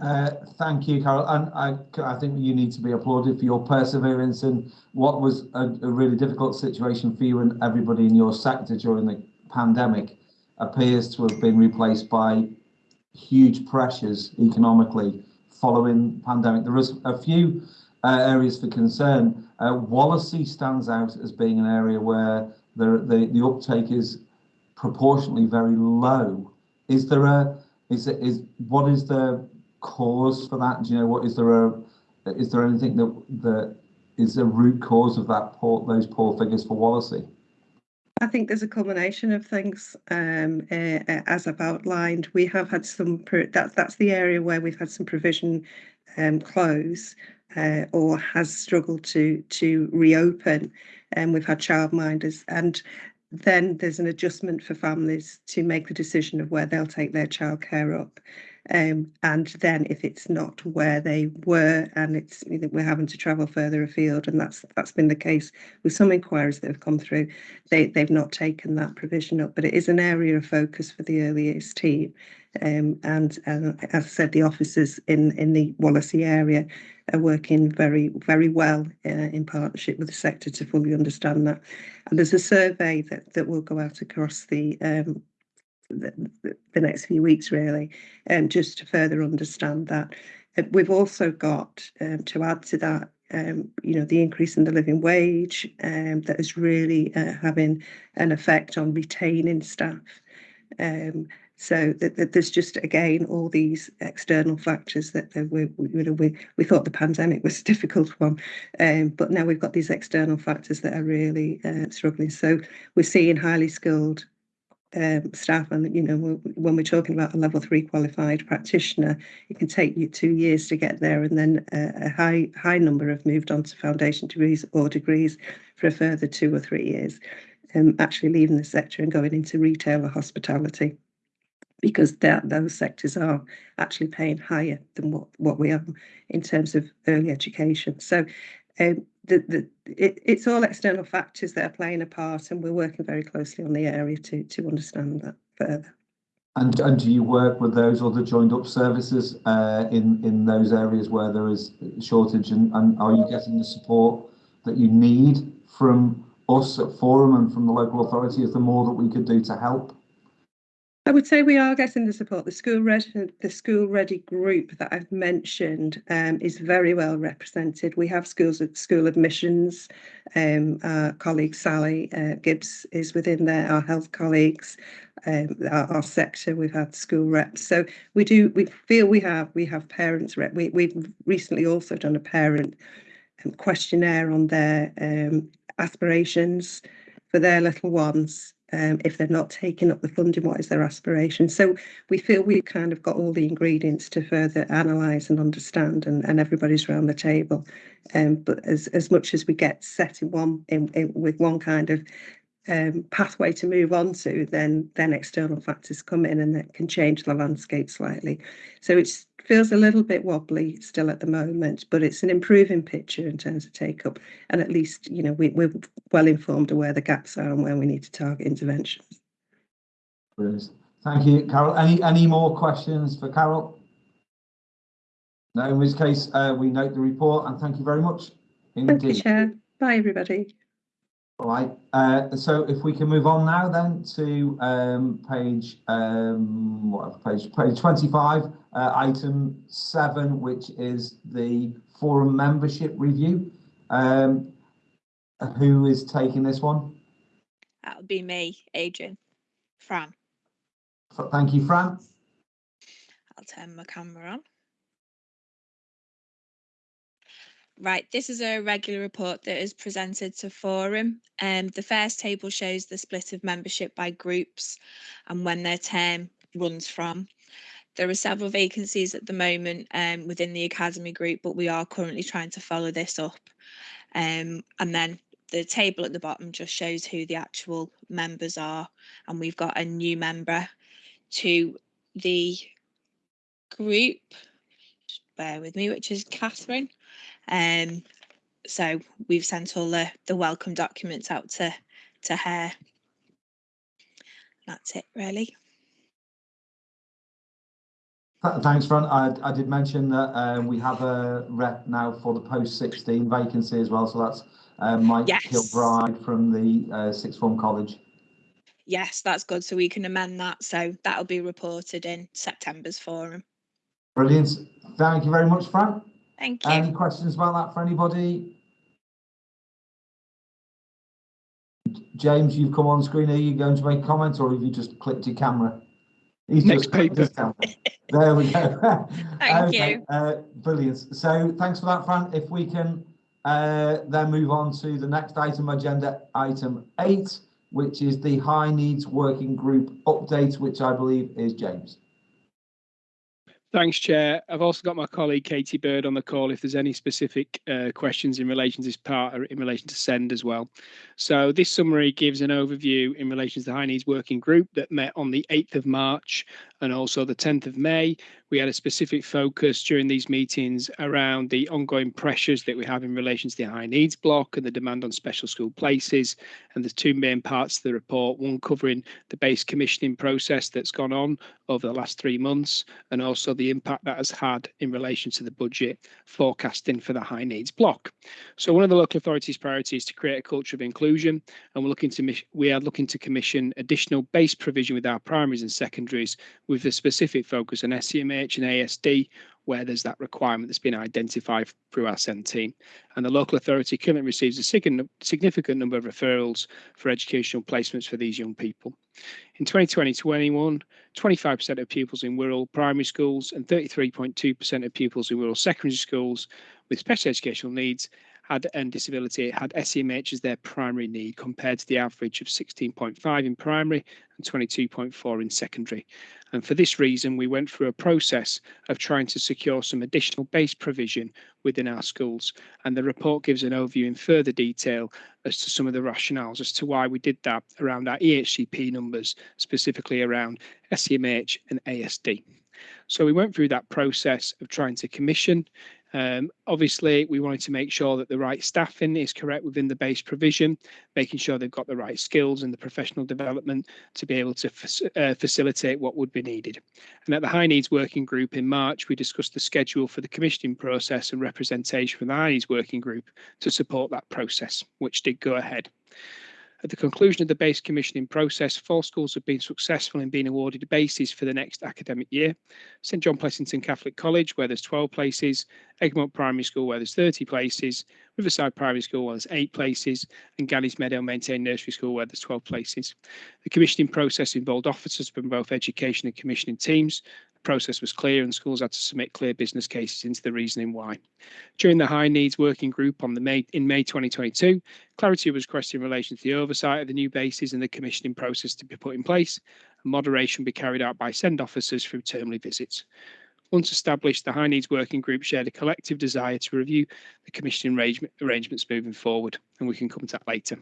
Uh, thank you, Carol. And I, I think you need to be applauded for your perseverance in what was a, a, really difficult situation for you and everybody in your sector during the pandemic appears to have been replaced by huge pressures economically following pandemic. There was a few uh, areas for concern. Uh, Wallasey stands out as being an area where the, the, the uptake is proportionately very low. Is there a, is is, what is the cause for that? Do you know what is there a is there anything that that is a root cause of that poor those poor figures for Wallasey? I think there's a combination of things. Um, uh, as I've outlined, we have had some. That's that's the area where we've had some provision um, close uh, or has struggled to to reopen, and we've had childminders, and then there's an adjustment for families to make the decision of where they'll take their childcare up. Um, and then if it's not where they were and it's we're having to travel further afield and that's that's been the case with some inquiries that have come through they, they've not taken that provision up. But it is an area of focus for the early years team. Um, and, and as I said the officers in in the Wallasey area are working very very well uh, in partnership with the sector to fully understand that. And there's a survey that that will go out across the um, the, the, next few weeks really, um, just to further understand that. Uh, we've also got um, to add to that, um, you know, the increase in the living wage um, that is really uh, having an effect on retaining staff. Um, so that, that there's just again all these external factors that, that we, we, you know, we we thought the pandemic was a difficult one, um, but now we've got these external factors that are really uh, struggling. So we're seeing highly skilled um, staff, and you know, when we're talking about a level three qualified practitioner, it can take you two years to get there, and then a, a high high number have moved on to foundation degrees or degrees for a further two or three years, um, actually leaving the sector and going into retail or hospitality because that those sectors are actually paying higher than what, what we are in terms of early education. So um, the, the, it, it's all external factors that are playing a part and we're working very closely on the area to, to understand that further. And, and do you work with those other joined up services uh, in, in those areas where there is shortage and, and are you getting the support that you need from us at Forum and from the local authority? Is there more that we could do to help? I would say we are getting the support. The school ready, the school ready group that I've mentioned um, is very well represented. We have schools at school admissions. Um, our colleague Sally uh, Gibbs is within there. Our health colleagues, um, our, our, sector. We've had school reps. So we do. We feel we have. We have parents rep. We we've recently also done a parent um, questionnaire on their um, aspirations for their little ones um, if they're not taking up the funding, what is their aspiration? So we feel we've kind of got all the ingredients to further analyse and understand, and, and everybody's around the table. Um, but as as much as we get set in one in, in with one kind of um, pathway to move on to, then then external factors come in and that can change the landscape slightly. So it feels a little bit wobbly still at the moment, but it's an improving picture in terms of take up, and at least you know we, we're well informed of where the gaps are and where we need to target interventions. Brilliant. Thank you, Carol. Any any more questions for Carol? No, in which case uh, we note the report and thank you very much. Indeed. Thank you, Chair. Bye, everybody. All right, uh, so if we can move on now then to um, page, um, what page, page 25, uh, item 7, which is the forum membership review. Um, who is taking this one? That'll be me, Adrian. Fran. Thank you, Fran. I'll turn my camera on. Right, this is a regular report that is presented to Forum. Um, the first table shows the split of membership by groups and when their term runs from. There are several vacancies at the moment um, within the Academy group, but we are currently trying to follow this up. Um, and then the table at the bottom just shows who the actual members are. And we've got a new member to the group, bear with me, which is Catherine. Um, so we've sent all the, the welcome documents out to, to her. That's it really. Thanks, Fran. I, I did mention that um, we have a rep now for the post 16 vacancy as well. So that's uh, Mike yes. Kilbride from the uh, Sixth Form College. Yes, that's good. So we can amend that. So that'll be reported in September's forum. Brilliant. Thank you very much, Fran. Thank you. Any questions about that for anybody? James, you've come on screen. Are you going to make comments or have you just clicked your camera? He's Next paper. There we go. Thank okay. you. Uh, brilliant. So thanks for that, Fran. If we can uh, then move on to the next item agenda, item eight, which is the high needs working group update, which I believe is James. Thanks, Chair. I've also got my colleague Katie Bird on the call if there's any specific uh, questions in relation to this part or in relation to SEND as well. So this summary gives an overview in relation to the High Needs Working Group that met on the 8th of March and also the 10th of May. We had a specific focus during these meetings around the ongoing pressures that we have in relation to the high needs block and the demand on special school places And there's two main parts to the report, one covering the base commissioning process that's gone on over the last three months, and also the impact that has had in relation to the budget forecasting for the high needs block. So one of the local authorities' priorities is to create a culture of inclusion, and we're looking to we are looking to commission additional base provision with our primaries and secondaries with a specific focus on SEMH and ASD where there's that requirement that's been identified through our SEND team. And the local authority currently receives a sign- significant number of referrals for educational placements for these young people. In 2020-21, 25% of pupils in Wirral primary schools and 33.2% of pupils in Wirral secondary schools with special educational needs had and disability had SEMH as their primary need compared to the average of 16.5 in primary and 22.4 in secondary. And for this reason, we went through a process of trying to secure some additional base provision within our schools. And the report gives an overview in further detail as to some of the rationales as to why we did that around our EHCP numbers, specifically around SEMH and ASD. So we went through that process of trying to commission um, obviously, we wanted to make sure that the right staffing is correct within the base provision, making sure they've got the right skills and the professional development to be able to uh, facilitate what would be needed. And at the High Needs Working Group in March, we discussed the schedule for the commissioning process and representation from the High Needs Working Group to support that process, which did go ahead. At the conclusion of the base commissioning process, four schools have been successful in being awarded bases for the next academic year. St John Plessington Catholic College, where there's 12 places, Egremont Primary School, where there's 30 places, Riverside Primary School, where there's eight places, and Ganneys Meadow Maintained Nursery School, where there's 12 places. The commissioning process involved officers from both education and commissioning teams, process was clear and schools had to submit clear business cases into the reasoning why. During the High Needs Working Group on the May in May 2022, clarity was requested in relation to the oversight of the new bases and the commissioning process to be put in place, and moderation be carried out by SEND officers through termly visits. Once established, the High Needs Working Group shared a collective desire to review the commissioning arrangements moving forward, and we can come to that later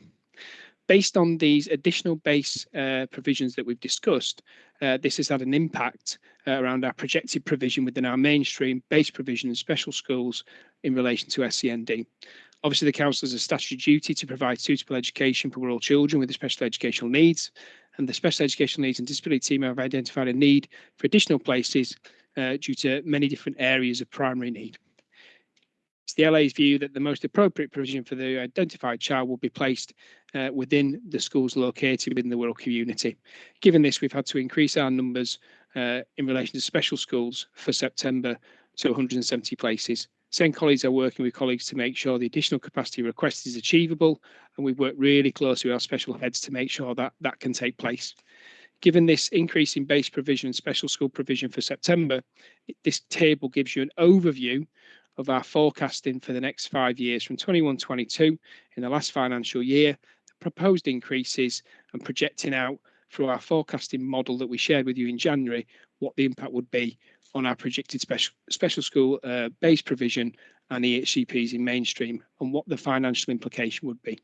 based on these additional base uh, provisions that we've discussed, uh, this has had an impact uh, around our projected provision within our mainstream base provision and special schools in relation to SEND. Obviously, the council has a statutory duty to provide suitable education for all children with special educational needs, and the special educational needs and disability team have identified a need for additional places uh, due to many different areas of primary need. It's the LA's view that the most appropriate provision for the identified child will be placed uh, within the schools located within the Wirral community. Given this, we've had to increase our numbers uh, in relation to special schools for September to 170 places. SEND colleagues are working with colleagues to make sure the additional capacity request is achievable, and we've worked really closely with our special heads to make sure that that can take place. Given this increase in base provision and special school provision for September, this table gives you an overview of our forecasting for the next five years from 21-22 in the last financial year, the proposed increases and projecting out through our forecasting model that we shared with you in January, what the impact would be on our projected special, special school uh, base provision and EHCPs in mainstream and what the financial implication would be.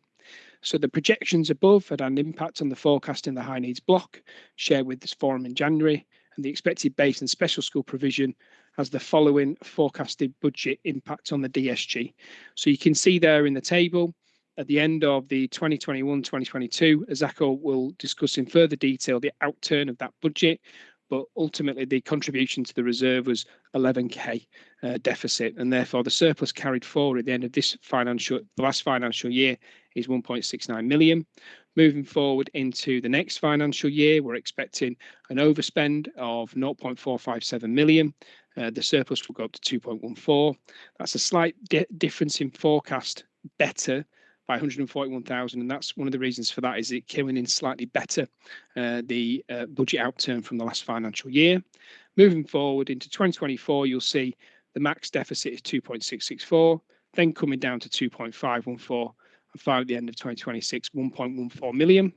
So the projections above had an impact on the forecast in the high needs block shared with this forum in January and the expected base and special school provision has the following forecasted budget impact on the DSG. So you can see there in the table at the end of the 2021-2022, Azako will discuss in further detail the outturn of that budget, but ultimately the contribution to the reserve was 11k uh, deficit, and therefore the surplus carried forward at the end of this financial, the last financial year, is 1.69 million. Moving forward into the next financial year, we're expecting an overspend of 0.457 million. Uh, the surplus will go up to 2.14. That's a slight di difference in forecast better by 141,000 and that's one of the reasons for that is it came in slightly better uh, the uh, budget outturn from the last financial year. Moving forward into 2024 you'll see the max deficit is 2.664 then coming down to 2.514 and at the end of 2026 1.14 million.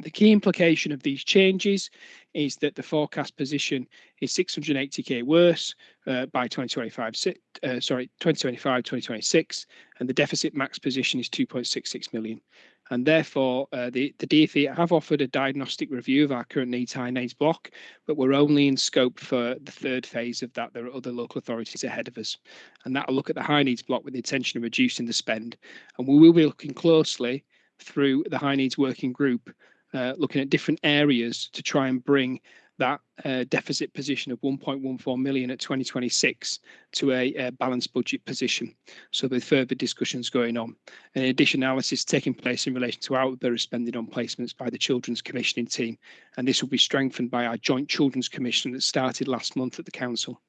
The key implication of these changes is that the forecast position is 680k worse uh, by 2025, uh, sorry, 2025, 2026, and the deficit max position is 2.66 million. And therefore, uh, the, the DFE have offered a diagnostic review of our current needs high needs block, but we're only in scope for the third phase of that. There are other local authorities ahead of us. And that'll look at the high needs block with the intention of reducing the spend. And we will be looking closely through the high needs working group, uh, looking at different areas to try and bring that uh, deficit position of 1.14 million at 2026 to a, a, balanced budget position. So with further discussions going on. In addition, analysis taking place in relation to outburst spending on placements by the Children's Commissioning team, and this will be strengthened by our joint Children's Commission that started last month at the Council.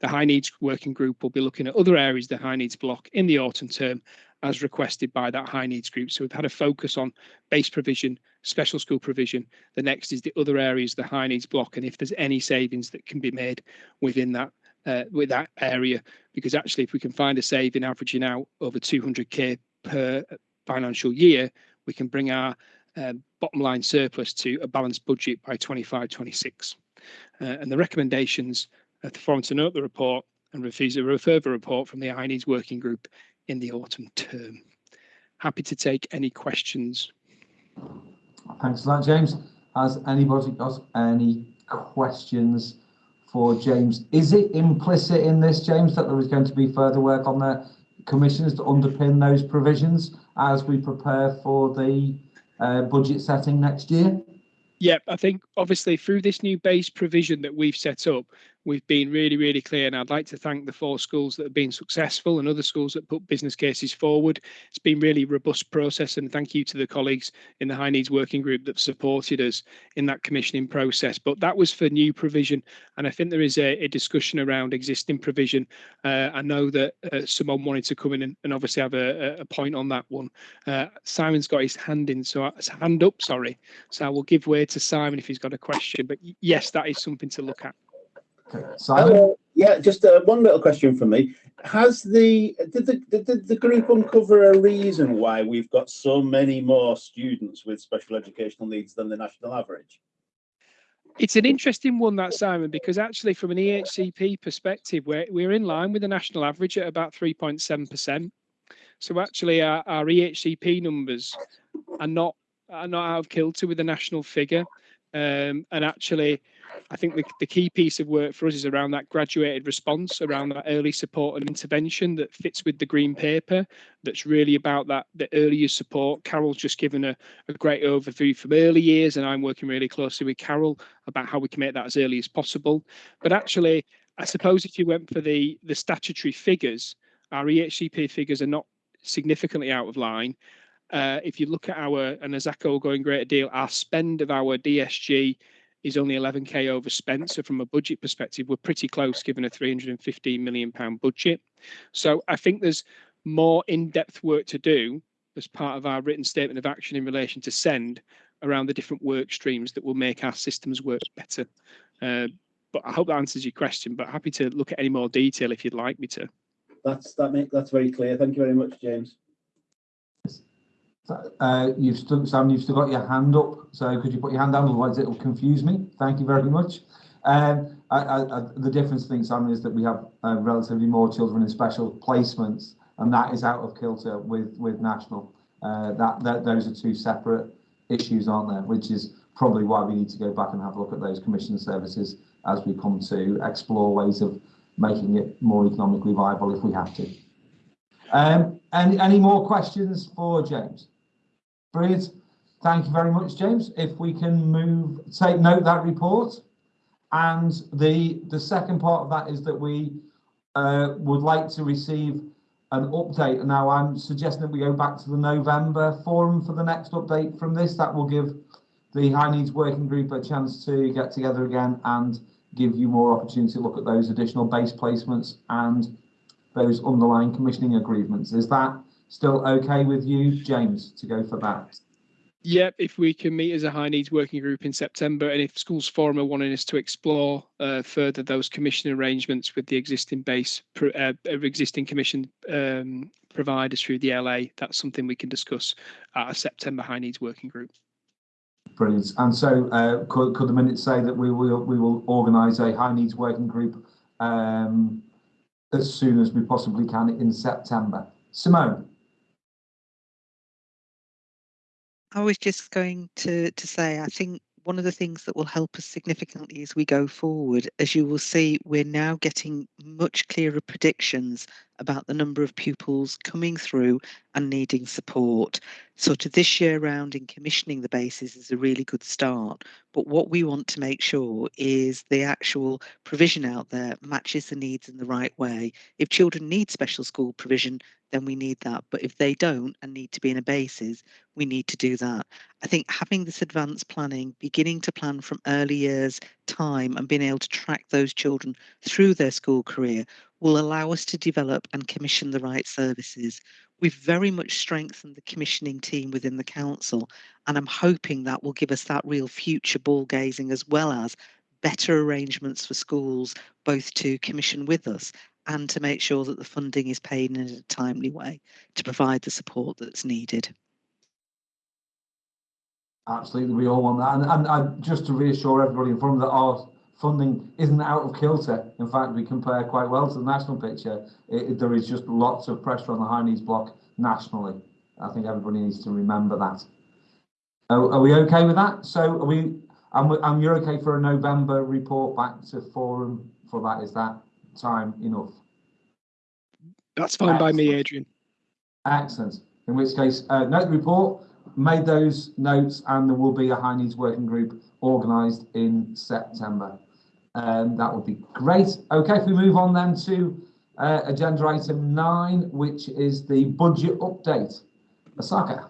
The High Needs Working Group will be looking at other areas of the High Needs block in the autumn term as requested by that high needs group. So we've had a focus on base provision, special school provision. The next is the other areas, the high needs block, and if there's any savings that can be made within that uh, with that area, because actually if we can find a saving averaging out over 200k per financial year, we can bring our uh, bottom line surplus to a balanced budget by 25-26. Uh, and the recommendations at the forum to note the report and refuse a further report from the high needs working group in the autumn term. Happy to take any questions. Thanks for that, James. Has anybody got any questions for James? Is it implicit in this, James, that there is going to be further work on the commissioners to underpin those provisions as we prepare for the uh, budget setting next year? Yeah, I think obviously through this new base provision that we've set up, we've been really, really clear. And I'd like to thank the four schools that have been successful and other schools that put business cases forward. It's been really robust process. And thank you to the colleagues in the high needs working group that supported us in that commissioning process. But that was for new provision. And I think there is a, a discussion around existing provision. Uh, I know that uh, someone wanted to come in and, and obviously have a, a, point on that one. Uh, Simon's got his hand in, so his hand up, sorry. So I will give way to Simon if he's got a question. But yes, that is something to look at. Simon? Uh, yeah, just uh, one little question from me. Has the did the, did the group uncover a reason why we've got so many more students with special educational needs than the national average? It's an interesting one, that Simon, because actually, from an EHCP perspective, we're we're in line with the national average at about 3.7%. So actually, our, our EHCP numbers are not are not out of kilter with the national figure. Um, and actually, I think the, the key piece of work for us is around that graduated response, around that early support and intervention that fits with the green paper. That's really about that the earlier support. Carol's just given a, a great overview from early years, and I'm working really closely with Carol about how we can make that as early as possible. But actually, I suppose if you went for the the statutory figures, our EHCP figures are not significantly out of line. Uh, if you look at our, and as going great deal, our spend of our DSG is only 11k overspent. So from a budget perspective, we're pretty close given a 315 million pound budget. So I think there's more in-depth work to do as part of our written statement of action in relation to send around the different work streams that will make our systems work better. Uh, but I hope that answers your question. But happy to look at any more detail if you'd like me to. That's that make that's very clear. Thank you very much, James. Uh, you've still, Sam, you've still got your hand up, so could you put your hand down, otherwise it will confuse me. Thank you very much. Um, I, I, the difference, I think, Sam, is that we have uh, relatively more children in special placements, and that is out of kilter with with national. Uh, that, that those are two separate issues, aren't there? Which is probably why we need to go back and have a look at those commission services as we come to explore ways of making it more economically viable if we have to. Um, any, any more questions for James? Brilliant. Thank you very much, James. If we can move, take note that report. And the, the second part of that is that we uh, would like to receive an update. And Now, I'm suggesting that we go back to the November forum for the next update from this. That will give the High Needs Working Group a chance to get together again and give you more opportunity to look at those additional base placements and those underlying commissioning agreements. Is that Still okay with you, James, to go for that? Yep, if we can meet as a high needs working group in September, and if Schools Forum are wanting us to explore uh, further those commission arrangements with the existing base, uh, existing commission um, providers through the LA, that's something we can discuss at a September high needs working group. Brilliant. And so, uh, could, could the minutes say that we will we will organise a high needs working group um, as soon as we possibly can in September? Simone. I was just going to, to say, I think one of the things that will help us significantly as we go forward, as you will see, we're now getting much clearer predictions about the number of pupils coming through and needing support. Sort of this year round in commissioning the bases is a really good start. But what we want to make sure is the actual provision out there matches the needs in the right way. If children need special school provision, then we need that. But if they don't and need to be in a basis, we need to do that. I think having this advanced planning, beginning to plan from early years time and being able to track those children through their school career will allow us to develop and commission the right services. We've very much strengthened the commissioning team within the council, and I'm hoping that will give us that real future ball gazing as well as better arrangements for schools both to commission with us and to make sure that the funding is paid in a timely way to provide the support that's needed. Absolutely, we all want that. And, and, and just to reassure everybody in front of that our funding isn't out of kilter. In fact, we compare quite well to the national picture. It, it, there is just lots of pressure on the high needs block nationally. I think everybody needs to remember that. Are, are we okay with that? So are we, and, and you're okay for a November report back to forum for that? Is that time enough? That's fine by me, Adrian. Excellent. In which case, uh, note the report, made those notes, and there will be a high needs working group organised in September. Um, that would be great. Okay, if we move on then to uh, agenda item nine, which is the budget update. Asako.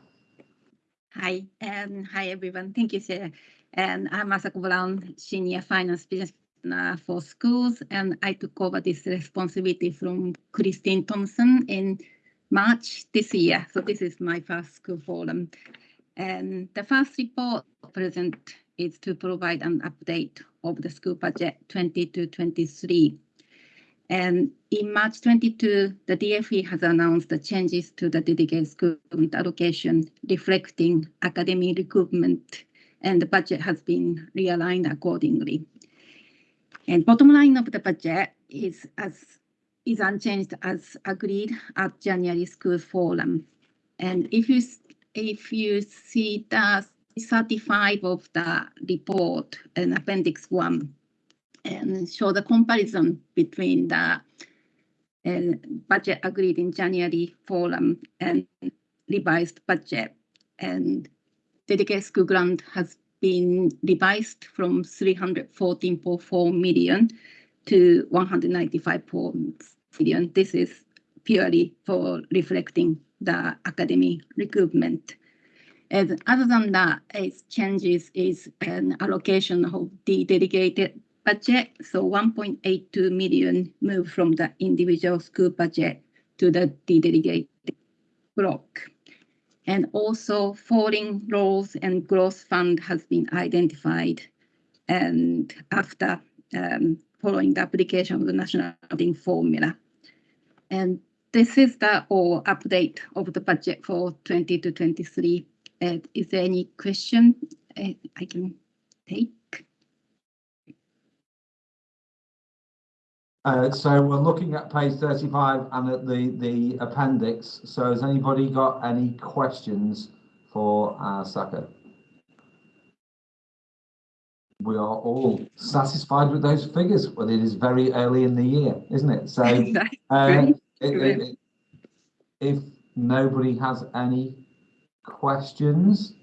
Hi, and hi everyone. Thank you, Sarah. And I'm Asako Brown, Senior Finance Business for Schools, and I took over this responsibility from Christine Thompson in March this year. So this is my first school forum. And the first report present is to provide an update of the school budget 22 23. And in March 22, the DFE has announced the changes to the dedicated school allocation, reflecting academic recoupment, and the budget has been realigned accordingly. And bottom line of the budget is as is unchanged as agreed at January school forum. And if you if you see the 35 of the report and appendix one and show the comparison between the uh, budget agreed in January forum and revised budget and dedicated school grant has been revised from 314.4 million to 195 million. This is purely for reflecting the academy recoupment. And other than that, its changes is an allocation of the dedicated budget. So 1.82 million moved from the individual school budget to the dedicated block. And also falling rolls and growth fund has been identified. And after um, following the application of the national funding formula. And this is the all update of the budget for 20 to 23. Uh, is there any question uh, I can take? Uh, so we're looking at page 35 and at the, the appendix. So has anybody got any questions for uh, Saka? We are all satisfied with those figures, but it is very early in the year, isn't it? So uh, it, it, it, if nobody has any questions,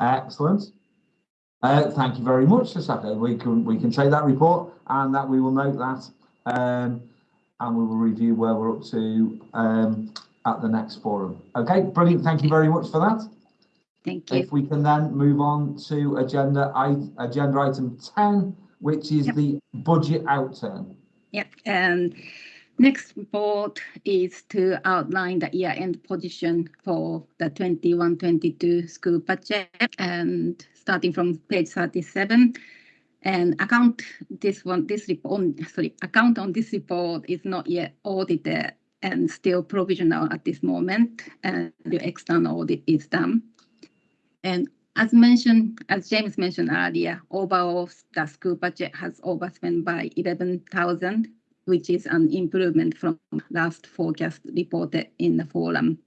excellent. Uh, thank you very much, Sasaka. We can we can take that report and that we will note that um, and we will review where we're up to um, at the next forum. Okay, brilliant. Thank you very much for that. Thank you. If we can then move on to agenda agenda item 10, which is yep. the budget outturn. Yep. And next report is to outline the year-end position for the 21-22 school budget and starting from page 37. And account this one, this report, sorry, account on this report is not yet audited and still provisional at this moment, and the external audit is done. And as mentioned, as James mentioned earlier, overall the school budget has overspent by 11,000, which is an improvement from last forecast reported in the forum.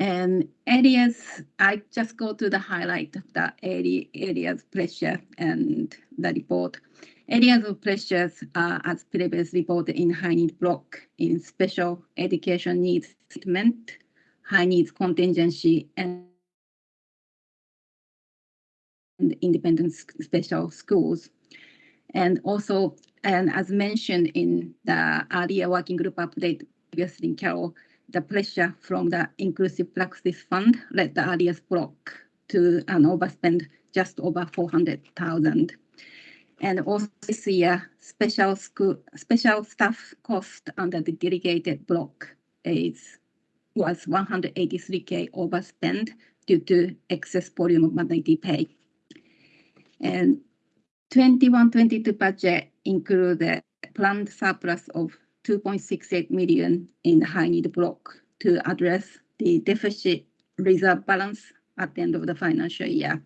And areas, I just go to the highlight of the area, areas pressure and the report. Areas of pressures are as previously reported in high need block in special education needs treatment, high needs contingency and and independent special schools. And also, and as mentioned in the earlier working group update previously, Carol, the pressure from the Inclusive Practice Fund led the early years block to an overspend just over 400,000. And also this year, special school, special staff cost under the delegated block is was 183K overspend due to excess volume of maternity pay. And 21-22 budget included planned surplus of 2.68 million in the high need block to address the deficit reserve balance at the end of the financial year.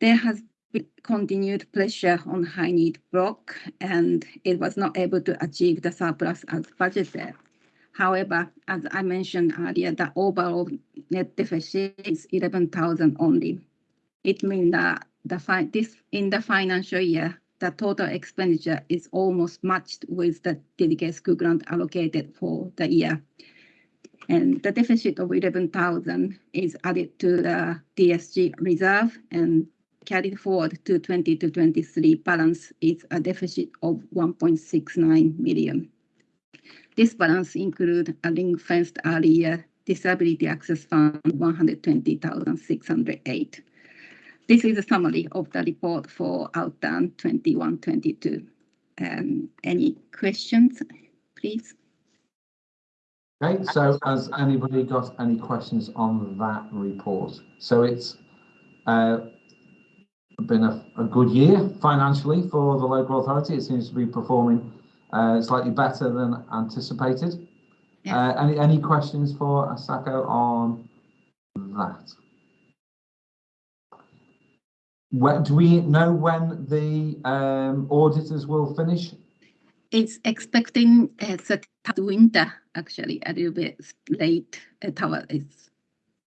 There has been continued pressure on high need block and it was not able to achieve the surplus as budgeted. However, as I mentioned earlier, the overall net deficit is 11,000 only. It means that the this in the financial year, the total expenditure is almost matched with the dedicated school grant allocated for the year. And the deficit of 11,000 is added to the DSG reserve and carried forward to 20 to 23 balance is a deficit of 1.69 million. This balance includes a ring fenced early years disability access fund 120,608. This is a summary of the report for outturn 21-22. Um, any questions, please? Okay, so has anybody got any questions on that report? So it's uh, been a, a good year financially for the local authority. It seems to be performing uh, slightly better than anticipated. Yeah. Uh, any, any questions for Asako on that? When, do we know when the um, auditors will finish? It's expecting uh, that winter, actually, a little bit late. Uh, it's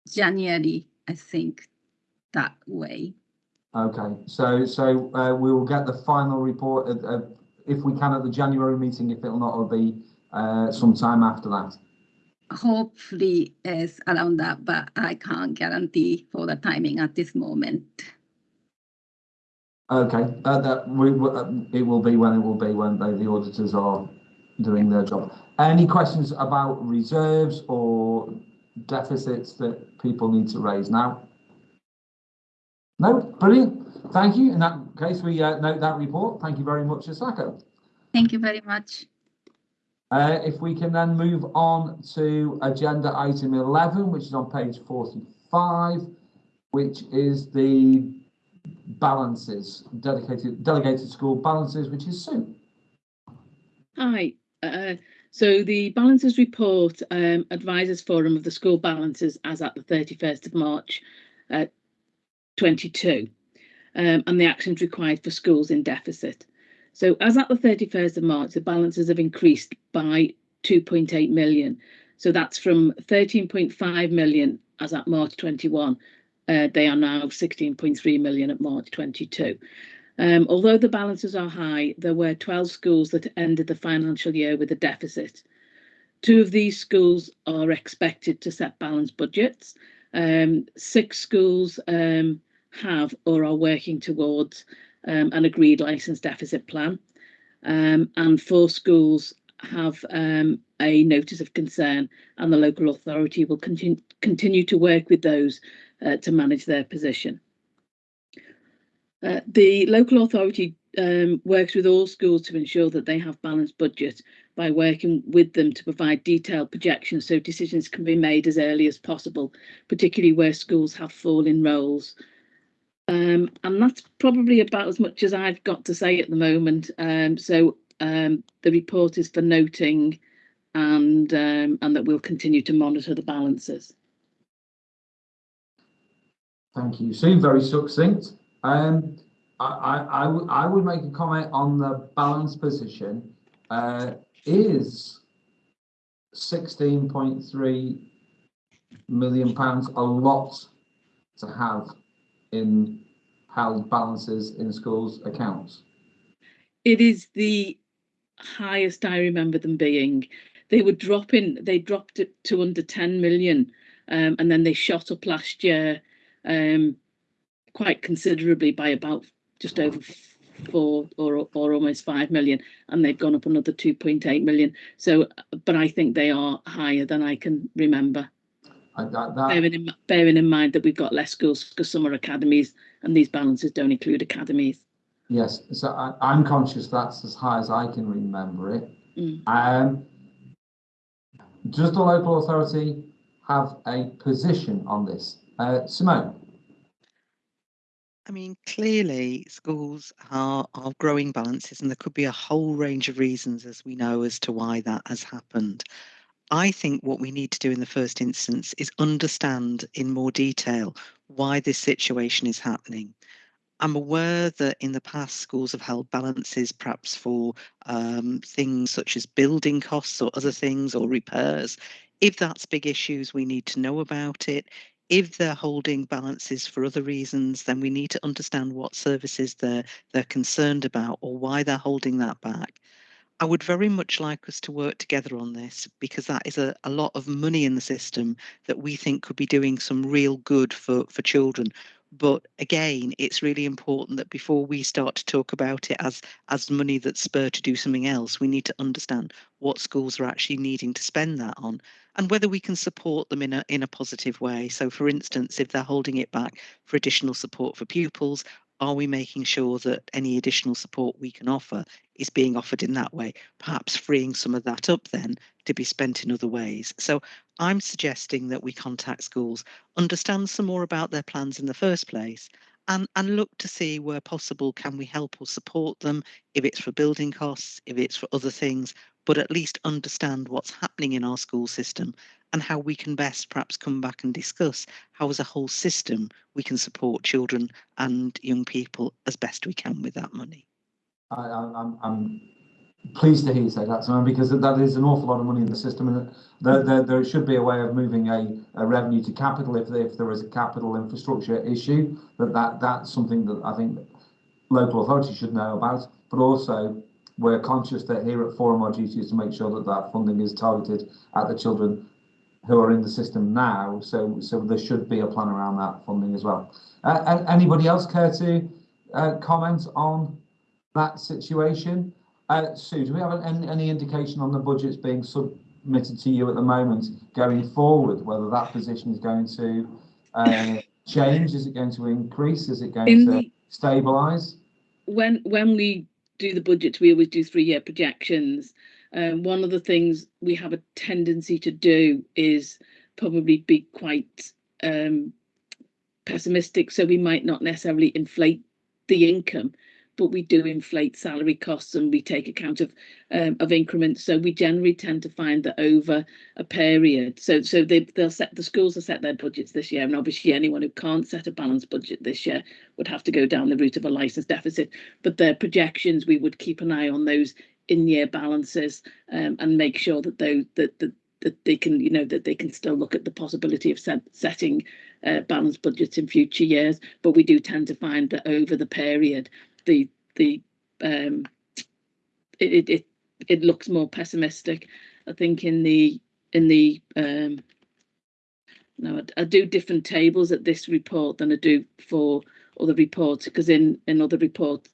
January, I think, that way. Okay, so so uh, we will get the final report at, uh, if we can at the January meeting. If it'll not, it'll be uh, sometime after that. Hopefully, it's around that, but I can't guarantee for the timing at this moment. Okay, uh, that we, uh, it will be when it will be when they, the auditors are doing their job. Any questions about reserves or deficits that people need to raise now? No, brilliant. Thank you. In that case, we uh, note that report. Thank you very much, Asako. Thank you very much. Uh, if we can then move on to agenda item 11, which is on page 45, which is the balances, dedicated, delegated school balances, which is Sue. Hi, uh, so the balances report um, advises forum of the school balances as at the 31st of March uh, 22 um, and the actions required for schools in deficit. So as at the 31st of March, the balances have increased by 2.8 million. So that's from 13.5 million as at March 21. Uh, they are now 16.3 million at March 22. Um, although the balances are high, there were 12 schools that ended the financial year with a deficit. Two of these schools are expected to set balanced budgets. Um, six schools um, have or are working towards um, an agreed license deficit plan. Um, and four schools have um, a notice of concern, and the local authority will continue continue to work with those uh, to manage their position. Uh, the local authority um, works with all schools to ensure that they have balanced budget by working with them to provide detailed projections so decisions can be made as early as possible, particularly where schools have falling rolls. Um, and that's probably about as much as I've got to say at the moment. Um, so um, the report is for noting and um, and that we'll continue to monitor the balances. Thank you, Sue. Very succinct. Um, I, I, I, I would make a comment on the balance position. Uh, is sixteen point three million pounds a lot to have in held balances in schools' accounts? it is the highest I remember them being. They were dropping, they dropped it to under 10 million, um, and then they shot up last year um, quite considerably by about just over four or, or almost 5 million, and they've gone up another 2.8 million. So, but I think they are higher than I can remember. I, that, that, Bearing in, bearing in mind that we've got less schools because some are academies and these balances don't include academies. yes, so I, I'm conscious that's as high as I can remember it. Mm. Um, does the local authority have a position on this? Uh, Simone? I mean, clearly schools are, are growing balances, and there could be a whole range of reasons, as we know, as to why that has happened. I think what we need to do in the first instance is understand in more detail why this situation is happening. I'm aware that in the past schools have held balances perhaps for um, things such as building costs or other things or repairs. If that's big issues, we need to know about it. If they're holding balances for other reasons, then we need to understand what services they're they're concerned about or why they're holding that back. I would very much like us to work together on this because that is a, a lot of money in the system that we think could be doing some real good for, for children. But again, it's really important that before we start to talk about it as as money that's spur to do something else, we need to understand what schools are actually needing to spend that on and whether we can support them in a in a positive way. So for instance, if they're holding it back for additional support for pupils, are we making sure that any additional support we can offer is being offered in that way, perhaps freeing some of that up then to be spent in other ways. So I'm suggesting that we contact schools, understand some more about their plans in the first place, and, and look to see where possible can we help or support them if it's for building costs, if it's for other things, but at least understand what's happening in our school system and how we can best perhaps come back and discuss how as a whole system we can support children and young people as best we can with that money. I, I'm pleased to hear you say that, Simon, because that is an awful lot of money in the system, and there, there, there should be a way of moving a, a revenue to capital if, if there is a capital infrastructure issue. That, that that's something that I think local authorities should know about, but also we're conscious that here at Forum our duty is to make sure that that funding is targeted at the children who are in the system now. So, so there should be a plan around that funding as well. Uh, anybody else care to uh, comment on that situation? Uh, Sue, do we have any, any indication on the budgets being submitted to you at the moment going forward, whether that position is going to uh, change? Is it going to increase? Is it going in to stabilise? When when we do the budgets, we always do three-year projections. Um, one of the things we have a tendency to do is probably be quite um, pessimistic, so we might not necessarily inflate the income, but we do inflate salary costs and we take account of um, of increments. So we generally tend to find that over a period, so so they they'll set the schools will set their budgets this year, and obviously anyone who can't set a balanced budget this year would have to go down the route of a license deficit. But their projections, we would keep an eye on those in-year balances um, and make sure that they that, that that they can you know that they can still look at the possibility of set, setting uh, balanced budgets in future years. But we do tend to find that over the period the the um it it it looks more pessimistic i think in the in the um no I, I do different tables at this report than i do for other reports because in in other reports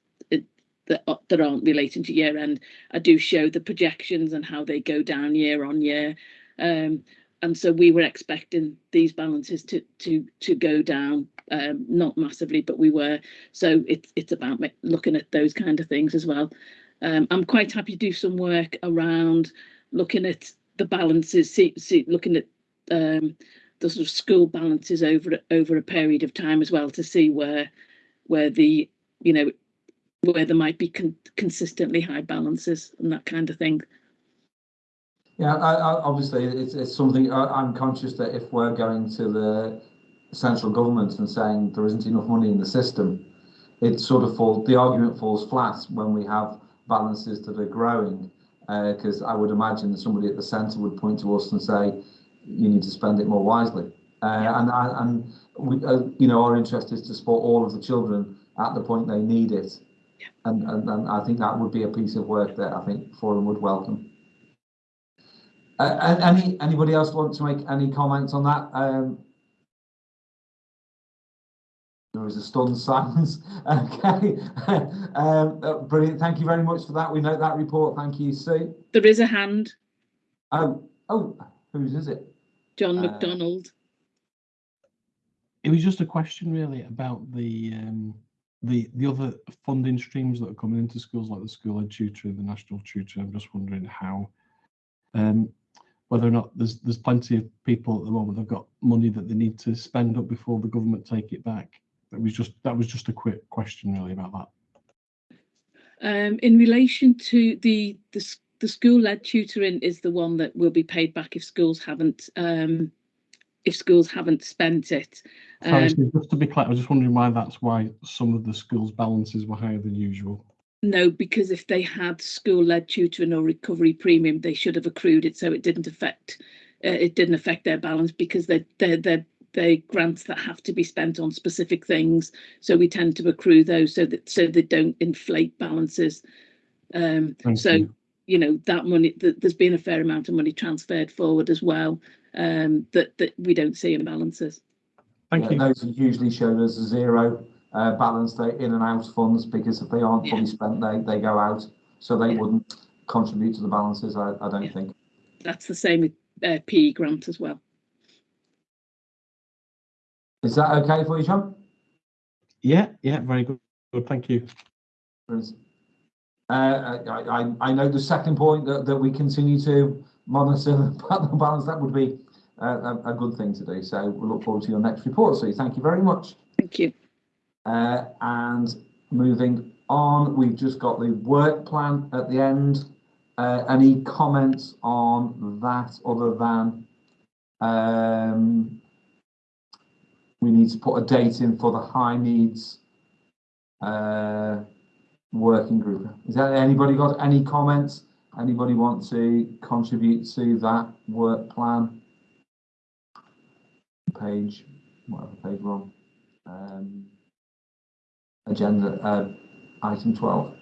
that, uh, that aren't relating to year end. I do show the projections and how they go down year on year. Um, and so we were expecting these balances to to to go down, um, not massively, but we were. So it's it's about looking at those kind of things as well. Um, I'm quite happy to do some work around looking at the balances, see, see looking at um, the sort of school balances over over a period of time as well to see where where the you know where there might be con consistently high balances and that kind of thing. Yeah, I, I, obviously it's, it's something I, am conscious that if we're going to the central government and saying there isn't enough money in the system, it sort of falls, the argument falls flat when we have balances that are growing. Because uh, I would imagine that somebody at the centre would point to us and say, you need to spend it more wisely. Uh, yeah. And and we, uh, you know, our interest is to support all of the children at the point they need it. And, and, and I think that would be a piece of work that I think Forum would welcome. Uh, any, anybody else want to make any comments on that? Um, there is a stunned silence. Okay. um, uh, brilliant. Thank you very much for that. We note that report. Thank you, Sue. There is a hand, Oh, oh, whose is it? John Uh, McDonald. It was just a question really about the um, the the other funding streams that are coming into schools, like the school ed tutor, the national tutor. I'm just wondering how, um, whether or not there's there's plenty of people at the moment that've got money that they need to spend up before the government take it back. That was just that was just a quick question really about that. Um, in relation to the, the, the school-led tutoring is the one that will be paid back if schools haven't, um, if schools haven't spent it. Sorry, Um, just to be clear, I was just wondering why that's why some of the schools' balances were higher than usual. No, because if they had school-led tutoring or recovery premium, they should have accrued it, so it didn't affect, uh, it didn't affect their balance because they're, they're, they're, they're grants that have to be spent on specific things. So we tend to accrue those so that, so they don't inflate balances. Um, so, you. you know, that money, th- there's been a fair amount of money transferred forward as well, um, that, that we don't see in balances. Thank Yeah, you. Those are usually shown as a zero uh, balance, they in and out funds, because if they aren't fully spent, they, they go out. So they Yeah. wouldn't contribute to the balances, I, I don't Yeah. think. That's the same with uh, PE grant as well. Is that okay for you, Sean? Yeah, yeah, very good. Good, thank you. Uh, I, I, I know the second point that, that we continue to monitor the balance, that would be a, a good thing to do. So we look forward to your next report, So Thank you very much. Thank you. Uh, and moving on, we've just got the work plan at the end. Uh, any comments on that other than um, we need to put a date in for the high needs uh, working group. Is there anybody got any comments? Anybody want to contribute to that work plan? Page, whatever page we're on. Um, agenda, uh, item 12.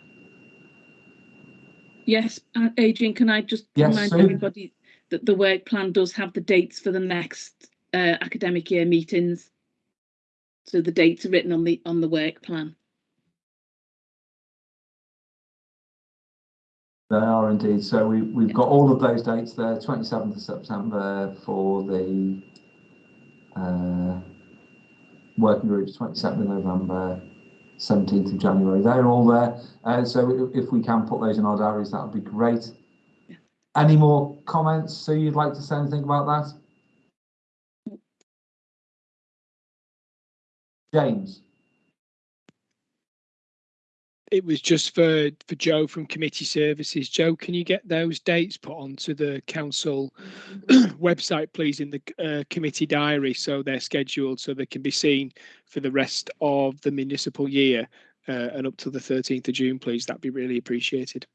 Yes, uh, Adrian, can I just Yes, remind Sue. everybody that the work plan does have the dates for the next uh, academic year meetings? So the dates are written on the on the work plan. They are indeed. So we, we've got all of those dates there, 27th of September for the uh, working groups, 27th of November, 17th of January. They're all there. Uh, so if we can put those in our diaries, that would be great. Any more comments? So you'd like to say anything about that? James? It was just for, for Joe from committee services. Joe, can you get those dates put onto the council website, please, in the uh, committee diary so they're scheduled so they can be seen for the rest of the municipal year uh, and up to the 13th of June, please. That'd be really appreciated.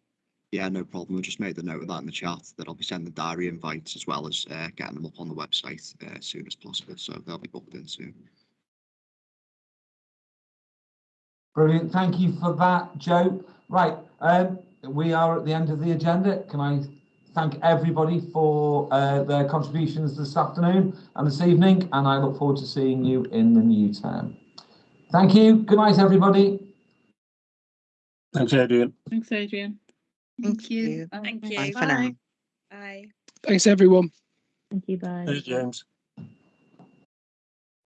Yeah, no problem. We'll just make the note of that in the chat that I'll be sending the diary invites as well as uh, getting them up on the website uh, as soon as possible. So they'll be booked in soon. Brilliant. Thank you for that, Joe. Right, um, we are at the end of the agenda. Can I thank everybody for uh, their contributions this afternoon and this evening, and I look forward to seeing you in the new term. Thank you. Good night, everybody. Thanks, Adrian. Thanks, Adrian. Thank you. Thank Bye you. for now. Bye. Thanks, everyone. Thank you, bye. Thanks, James.